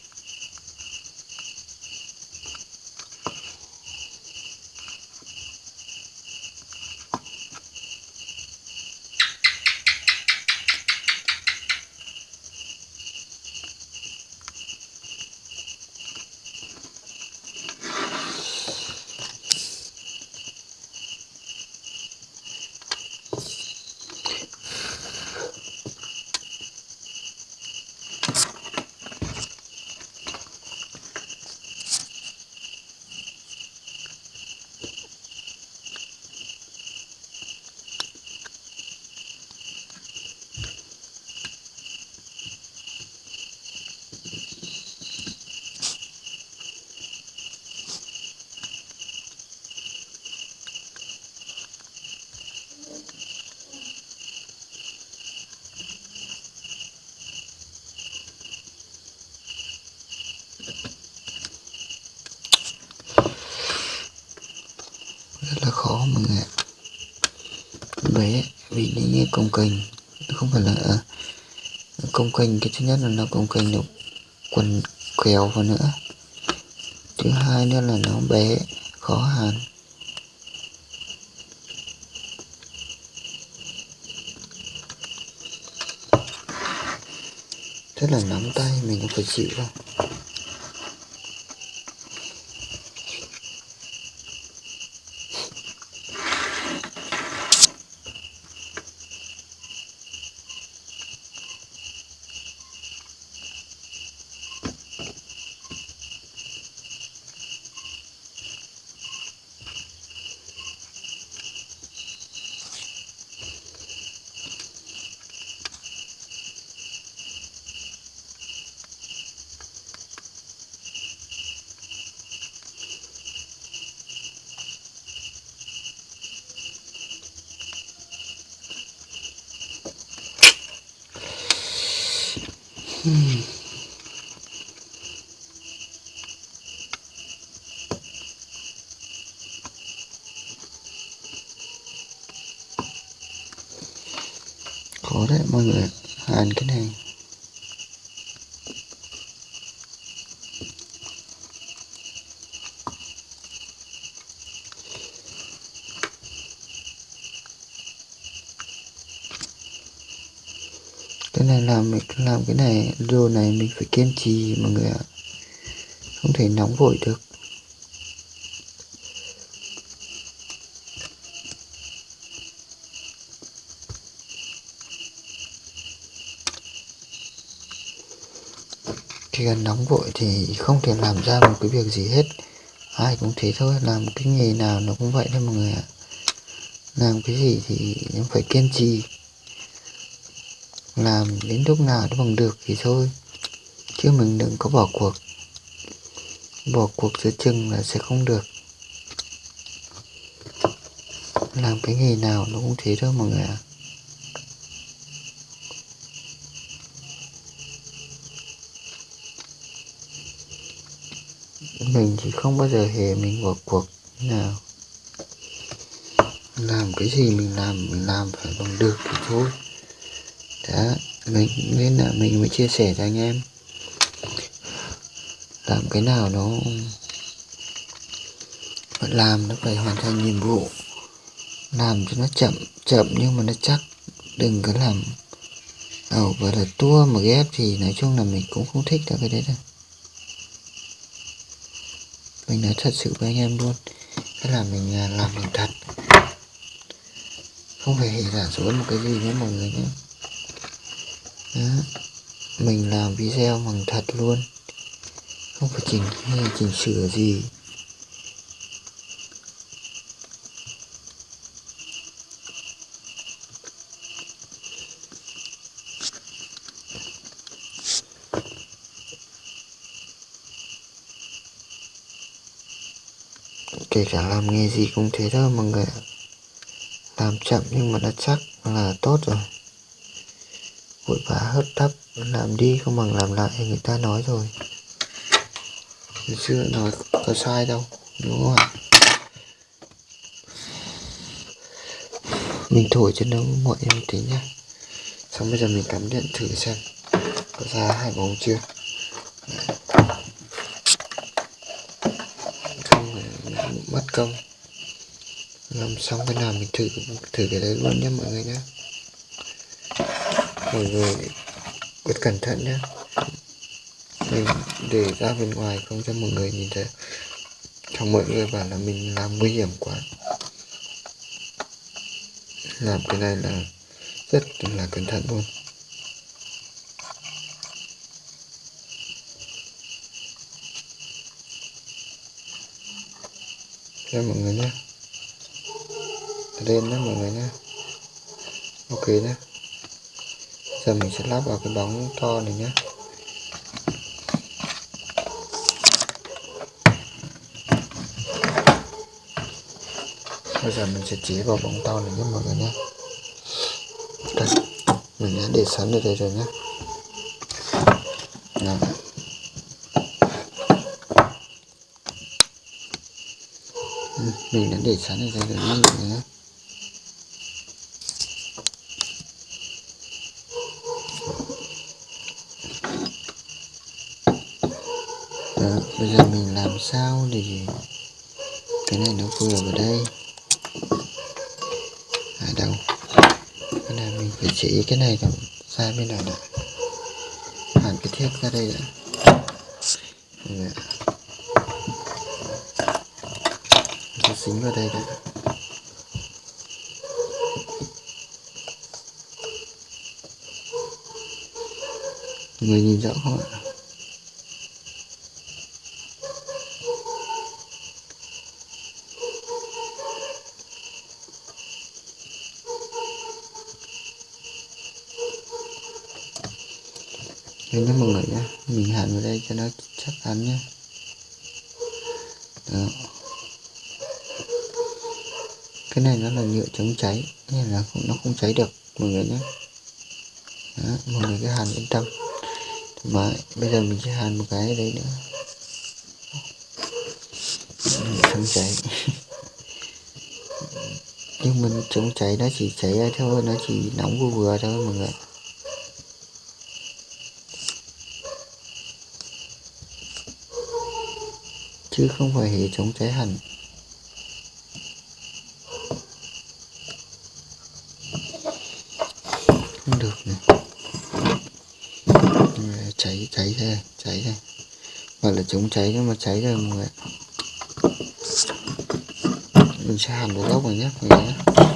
Thứ nhất là nó cũng cần được quần kéo vào nữa. Thứ hai nữa là nó bé, khó hàn. Rất là nóng tay mình cũng phải chịu thôi khó đấy mọi người hàn cái này. Cái này làm mình, làm cái này, đồ này mình phải kiên trì mọi người ạ. Không thể nóng vội được. Gần nóng vội thì không thể làm ra một cái việc gì hết. Ai cũng thế thôi, làm cái nghề nào nó cũng vậy thôi mọi người ạ. Làm cái gì thì cũng phải kiên trì. Làm đến lúc nào nó bằng được thì thôi, chứ mình đừng có bỏ cuộc. Bỏ cuộc giữa chừng là sẽ không được. Làm cái nghề nào nó cũng thế thôi mọi người ạ. à. Thì không bao giờ hề mình bỏ cuộc nào. Làm cái gì mình làm mình làm phải bằng được thì thôi. Đó mình, nên là mình mới chia sẻ cho anh em. Làm cái nào nó phải làm nó phải hoàn thành nhiệm vụ. Làm cho nó chậm chậm nhưng mà nó chắc. Đừng có làm ẩu và là tua mà ghép thì nói chung là mình cũng không thích được cái đấy đâu mình nói thật sự với anh em luôn. Cái là mình à, làm bằng thật. Không phải giả dối một cái gì nhé mọi người nhé. Đó. mình làm video bằng thật luôn. Không phải chỉnh hay chỉnh sửa gì. Kể cả làm nghề gì cũng thế thôi mọi người làm chậm nhưng mà đã chắc là tốt rồi. Vội vã hấp tấp làm đi không bằng làm lại, người ta nói rồi. Ngày xưa nói có sai đâu, đúng không ạ? Mình thổi cho nó mọi em tí nhá. Xong bây giờ mình cắm điện thử xem, có ra hai bóng chưa? Mất công. Làm xong cái nào mình thử thử cái đấy luôn nhé mọi người nhé mọi người rất cẩn thận nhé mình để ra bên ngoài không cho mọi người nhìn thấy. Trong mọi người bảo là mình làm nguy hiểm quá. Làm cái này là rất là cẩn thận luôn. Nha mọi người nhé. Lên nhé, mọi người nhé. Ok nhé. Giờ mình sẽ lắp vào cái bóng to này nhé. Bây giờ mình sẽ chỉ vào bóng to này nhé, mọi người nhé. Đây, mình đã để sẵn ở đây rồi nhé. Đó. Ừ, mình đã để sẵn ở đây rồi nhé lại nhé Đó, bây giờ mình làm sao để cái này nó vừa vào đây? À đâu? Cái này mình phải chỉ cái này còn ra bên này đã. Hẳn cái thiết ra đây đã Rồi. Nó dính vào đây đã người nhìn rõ không ạ Đây nhé mọi người nhé, Mình hàn vào đây cho nó chắc chắn nhé Đó. Cái này nó là nhựa chống cháy Nên là không, nó không cháy được mọi người nhé. Đó, mọi người cứ hàn yên tâm. Mà bây giờ mình sẽ hàn một cái ở đây nữa. Chống cháy. Nhưng mình chống cháy nó chỉ cháy ra thôi nó chỉ nóng vừa vừa thôi mọi người chứ không phải hệ chống cháy hẳn không được này cháy cháy đây cháy đây gọi là chống cháy nhưng mà cháy rồi mọi người mình sẽ hàn vào gốc này nhé, mọi người nhé.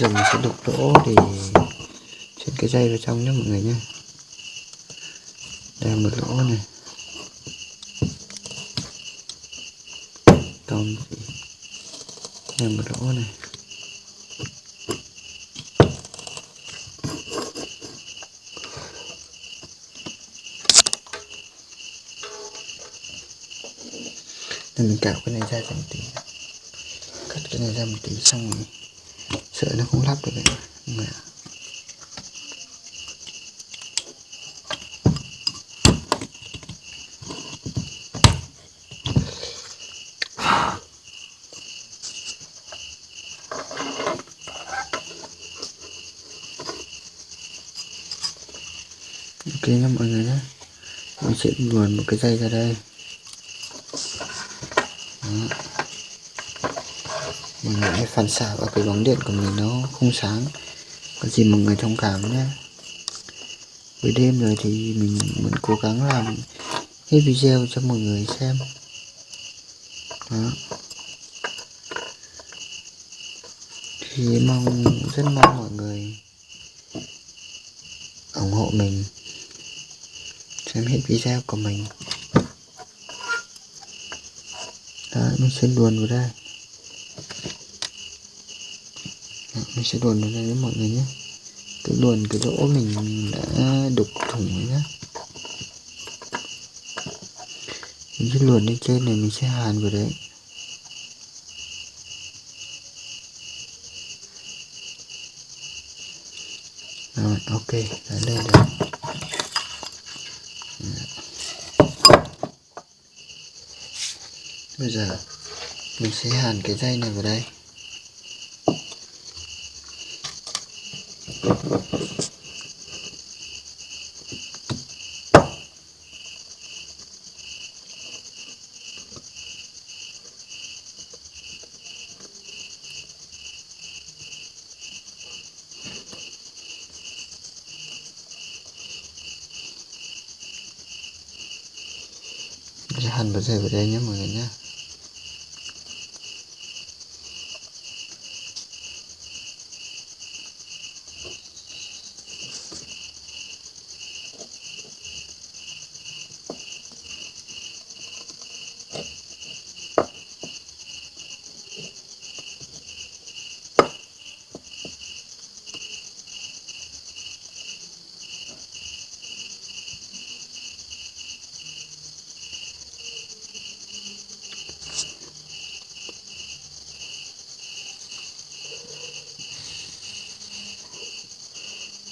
Giờ mình sẽ đục lỗ để chuyển cái dây vào trong nhé mọi người nhé. Đây một lỗ này. Còn đây một lỗ này. Nên mình cạo cái này ra cho một tí. Cắt cái này ra một tí xong rồi sợ nó không lắp được đấy. Người ạ. Ok nha mọi người nhé mình sẽ luồn một cái dây ra đây. Mọi hãy phản xạ vào cái bóng điện của mình nó không sáng. Có gì mọi người thông cảm nhé. Buổi đêm rồi thì mình vẫn cố gắng làm hết video cho mọi người xem. Đó. thì mong, rất mong mọi người ủng hộ mình, xem hết video của mình. Đó, mình sẽ luồn vào đây đó, mình sẽ luồn vào đây với mọi người nhé. Cứ luồn, cái lỗ mình đã đục thủng rồi nhé. Mình sẽ luồn lên trên này mình sẽ hàn vào đấy. Rồi, ok, đã lên rồi. Dạ. Bây giờ mình sẽ hàn cái dây này vào đây. Gracias.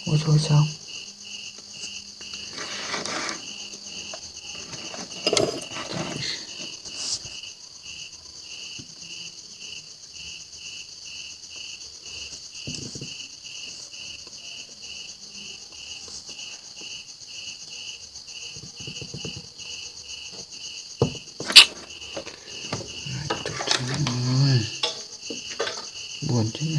Ôi thôi xong Ôi, buồn chứ nhỉ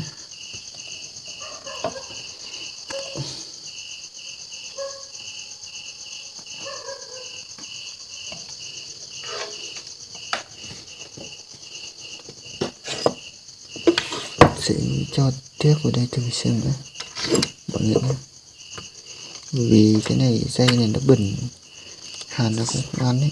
sẽ cho tiếp vào đây thử xem đã. Mọi người nhé vì cái này dây này nó bẩn. Hàn nó cũng không ăn đấy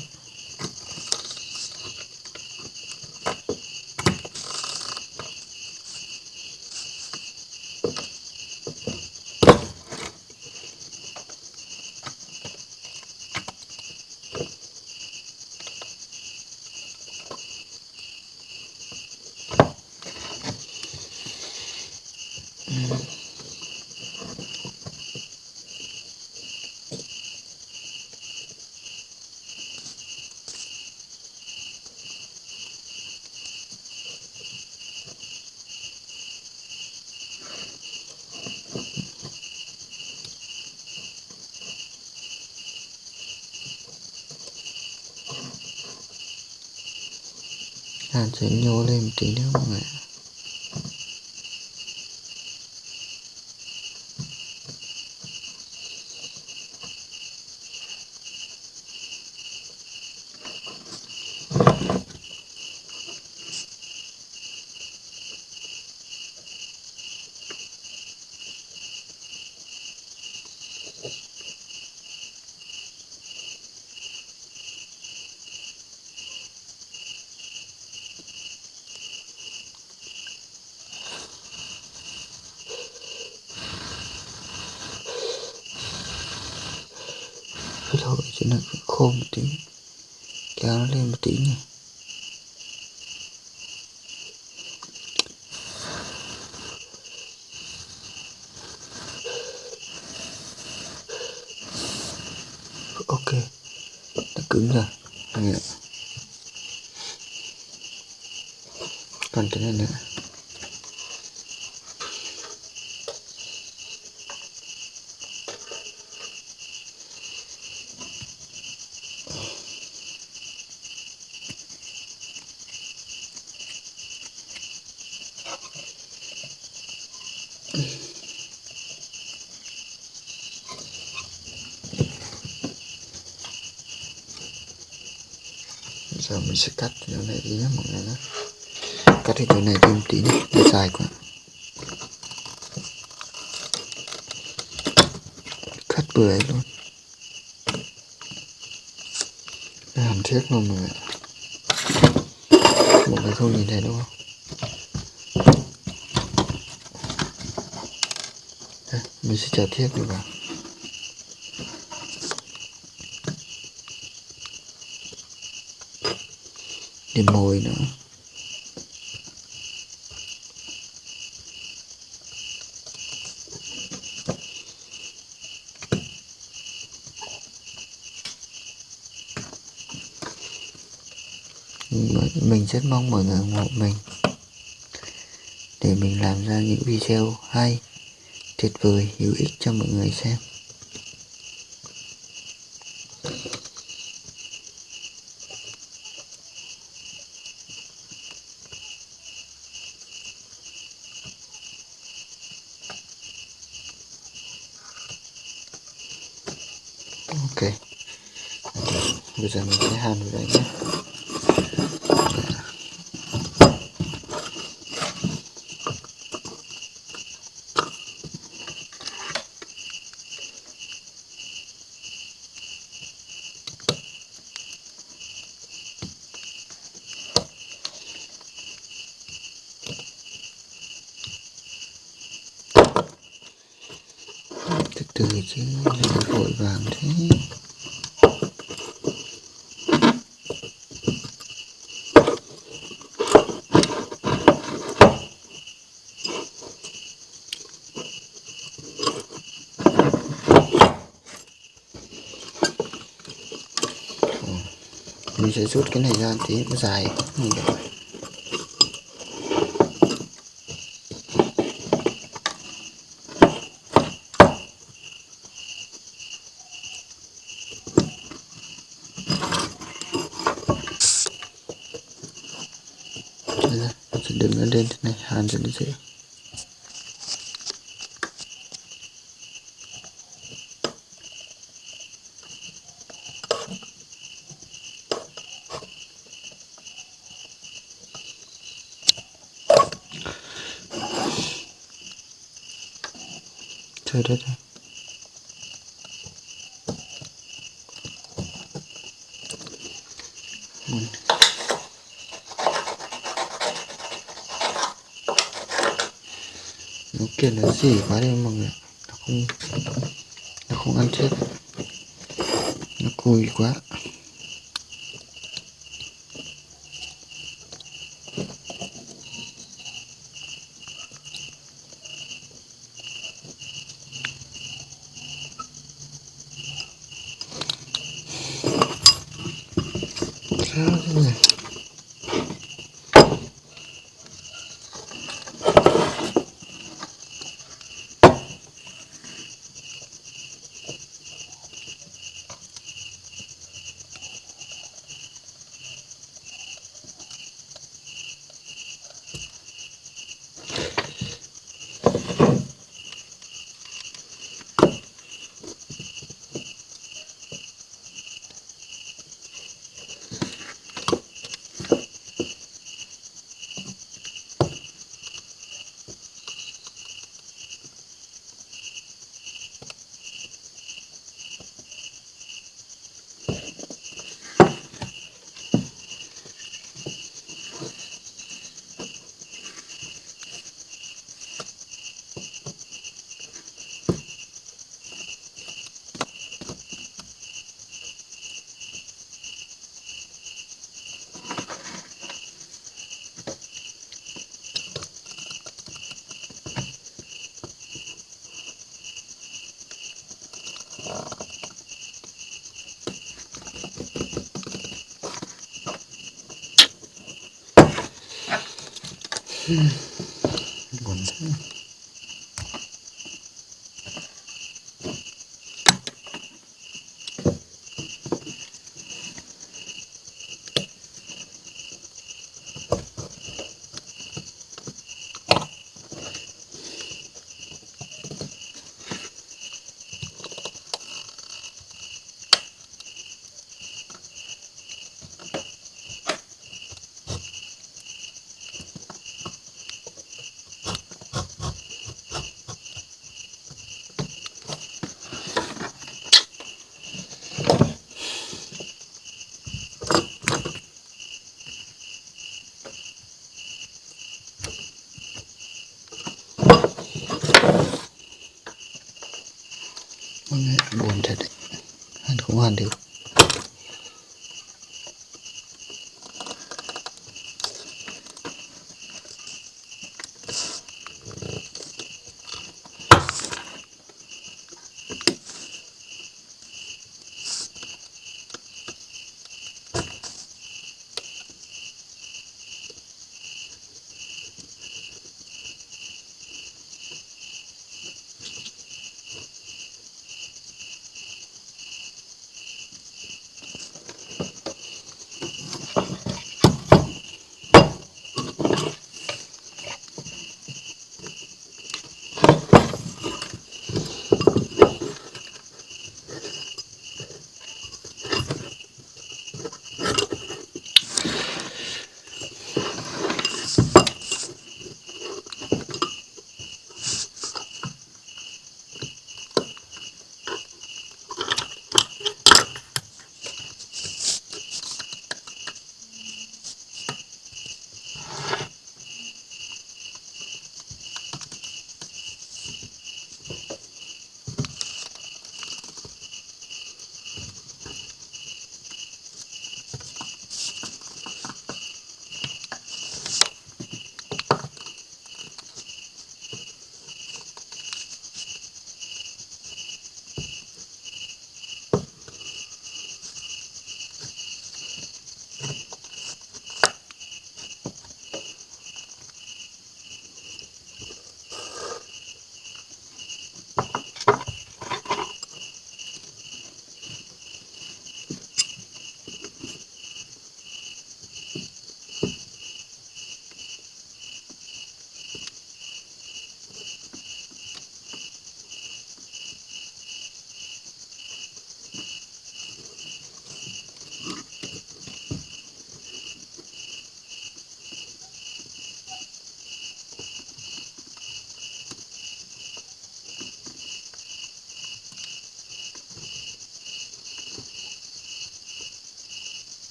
mình sẽ cắt chỗ này đi nhé mọi người nhé cắt cái chỗ này thêm tí nhé nó dài quá. Cắt vừa ấy luôn. Làm hàm thiết luôn mọi người mọi người không nhìn thấy đúng không? Đây, mình sẽ trả thiết đi vào. Lên môi nữa. Mình rất mong mọi người ủng hộ mình. Để mình làm ra những video hay, tuyệt vời, hữu ích cho mọi người xem ok bây giờ mình sẽ hàn vào đây nhé từ từ chứ đừng vội vàng thế mình sẽ rút cái nó dài như vậy Đây, mình sẽ đứng nó lên thế này hàn cho nó dễ trời đất ơi nó kia nó gì quá đi mọi người? Nó không nó không ăn chết. Nó cùi quá. Buồn thật đấy. Ăn không ăn được.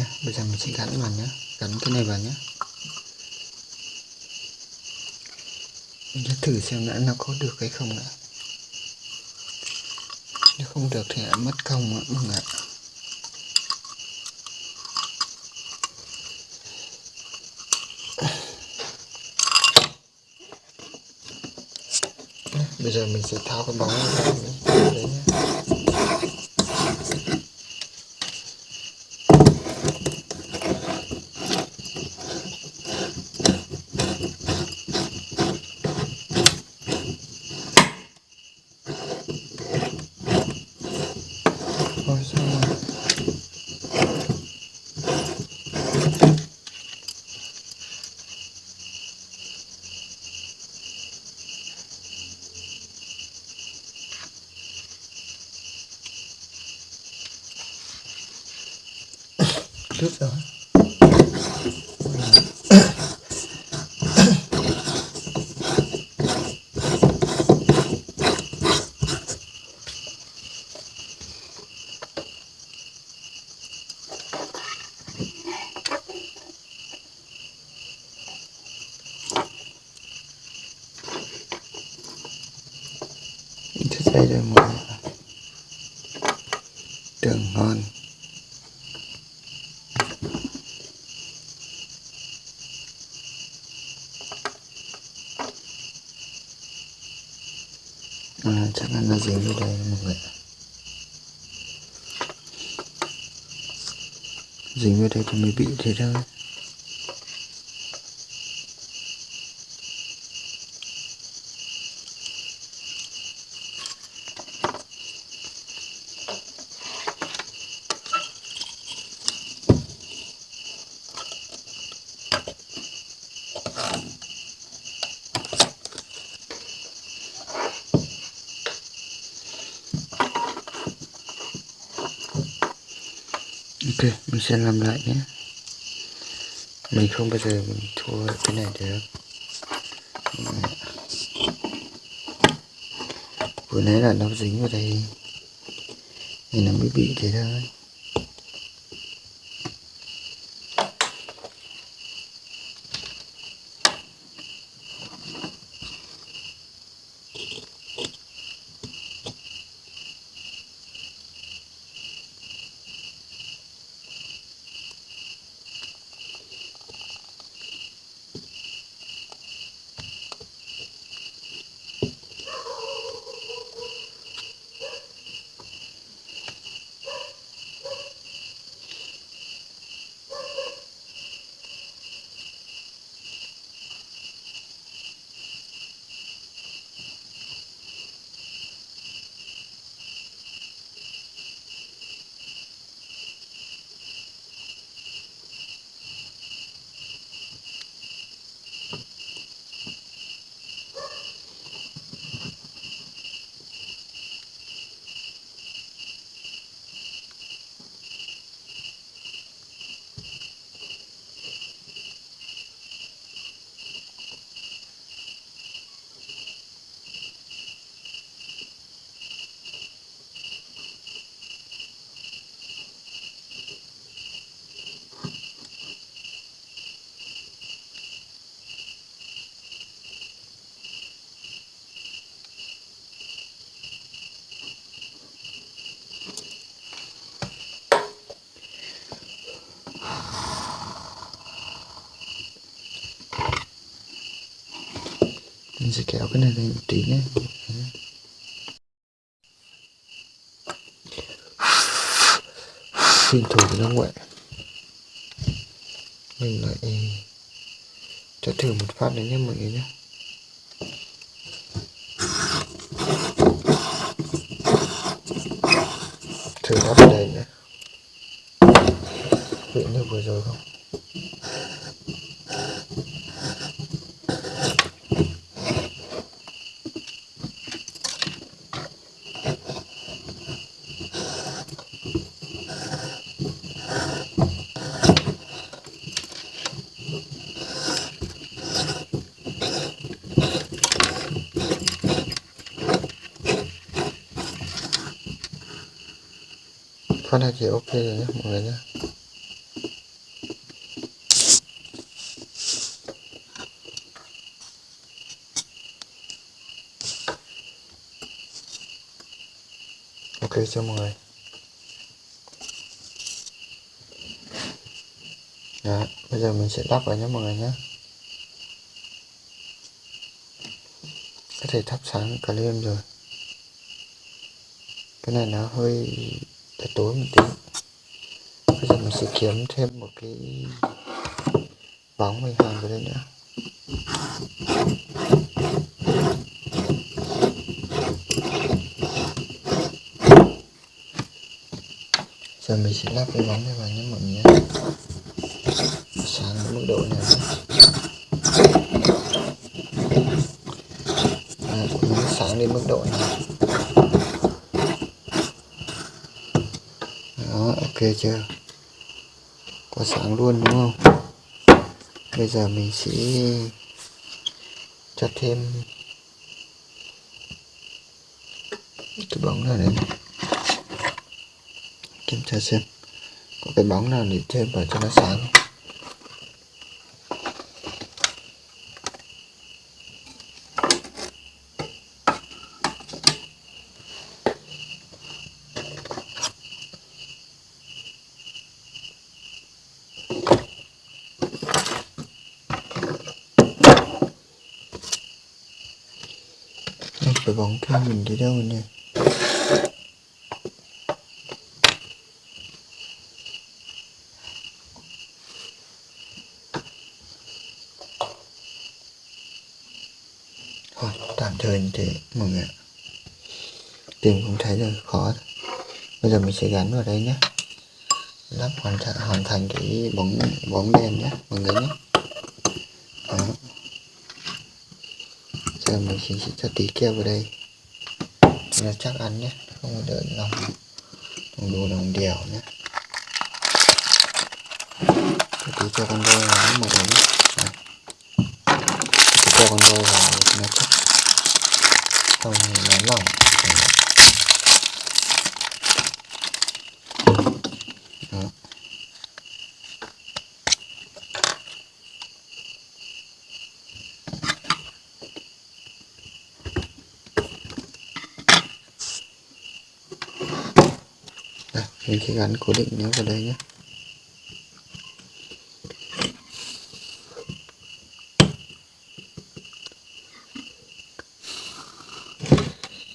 Nhé Bây giờ mình sẽ gắn vào nhé Gắn cái này vào nhé Mình sẽ thử xem đã nó có được hay không nữa Nếu không được thì mất công ạ mọi người ạ. Bây giờ mình sẽ tháo cái bóng ra đấy nhé Ôi sao mà Trước rồi Thế đây rồi mọi người Tưởng ngon à, chắc là nó dính vô đây mọi người? Dính vô đây thì mới bị thế thôi. Sẽ làm lại nhé. Mình không bao giờ mình thua cái này được. Vừa nãy là nó dính vào đây. Thì nó mới bị thế thôi mình sẽ kéo cái này lên một tí nhé. Xin thủ nó ngoại mình lại cho thử một phát đấy nhé mọi người nhé. Thử lắp đây nhé. Vị như vừa rồi không phát này thì ok rồi nhé mọi người nhé ok cho mọi người. Đó, bây giờ mình sẽ đắp vào nhé mọi người nhé có thể thắp sáng cả đêm rồi. Cái này nó hơi tối một tí. Bây giờ mình sẽ kiếm thêm một cái bóng mình hàng vào đây nữa. Giờ mình sẽ lắp cái bóng này vào nhé mọi người nhé. Sáng ở mức độ này à, sáng đến mức độ này đó ok chưa? Có sáng luôn, đúng không? Bây giờ mình sẽ cho thêm cái bóng nào đấy. Kiểm tra xem. Có cái bóng nào để thêm vào cho nó sáng. Không nhìn thấy mình đâu nè thôi tạm thời như thế mọi người tìm cũng thấy rồi khó bây giờ mình sẽ gắn vào đây nhé lắp hoàn thành hoàn thành cái bóng bóng đèn nhé mọi người nhé Đó giờ mình sẽ, sẽ cho tí keo vào đây nó chắc ăn nhé, không có đợi lòng. Đồng đồ lòng đèo nhé. Cho cứ cho con voi vào mọi người nhé cho con voi vào nó chắc. Không nó lỏng Đó. Đây, mình sẽ gắn cố định nó vào đây nhé.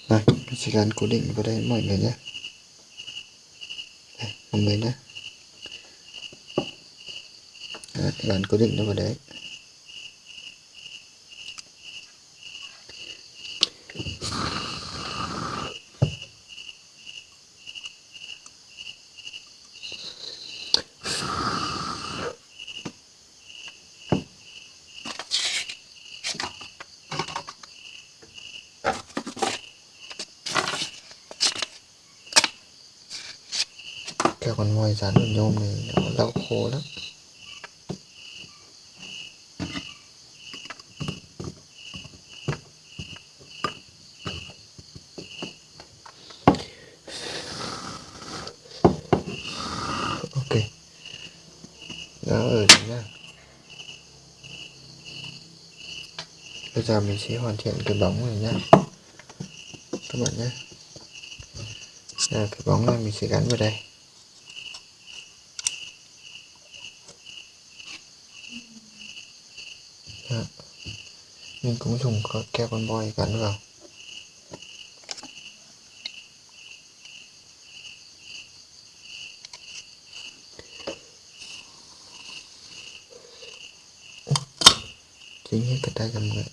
Rồi mình sẽ gắn cố định vào đây mọi người nhé. Đây, mọi người nhé. Đấy, gắn cố định nó vào đấy keo con voi dán vào nhôm này nó lau khô lắm ok đó ở đây nha bây giờ mình sẽ hoàn thiện cái bóng này nhá. Các bạn nhé à, cái bóng này mình sẽ gắn vào đây. Đó. mình cũng dùng keo con boy gắn vào. Chính hết cái tay cầm người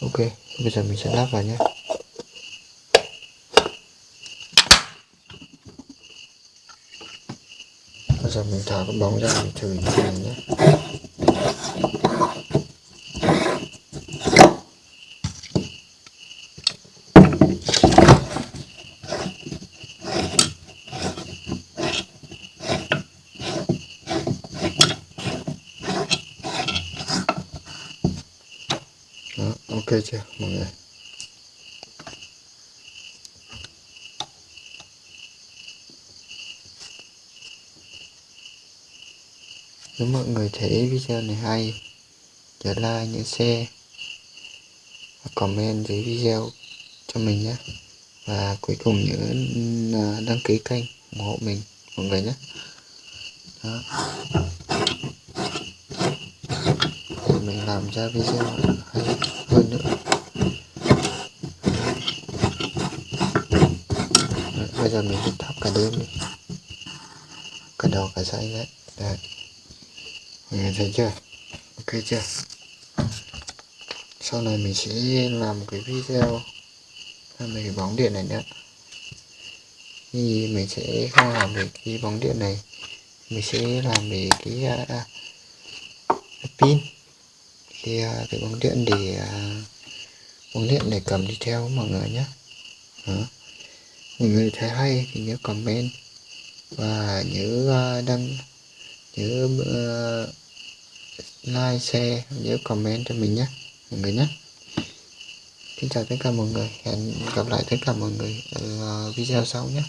ok bây giờ mình sẽ lắp vào nhé. Bây giờ mình thả cái bóng ra mình thử như này nhé Đó, ok chưa, mọi người? Nếu mọi người thấy video này hay, nhớ like nhớ share và comment dưới video cho mình nhé. Và cuối cùng nhớ à, đăng ký kênh ủng hộ mình, mọi người nhé. Đó. để mình làm ra video hay hơn nữa Đấy, bây giờ mình sẽ thắp cả đêm đi cả đầu cả tay đấy. Đấy. Mọi người thấy chưa? Ok chưa? Sau này mình sẽ làm một cái video. Về cái bóng điện này nữa thì mình sẽ không làm về cái bóng điện này. Mình sẽ làm về cái uh, pin. Thì uh, cái bóng điện để uh, bóng điện để cầm đi theo mọi người nhé thấy hay thì nhớ comment. Và nhớ ờ, đăng nhớ uh, like share nhớ comment cho mình nhé mọi người nhé. Xin chào tất cả mọi người hẹn gặp lại tất cả mọi người ở video sau nhé.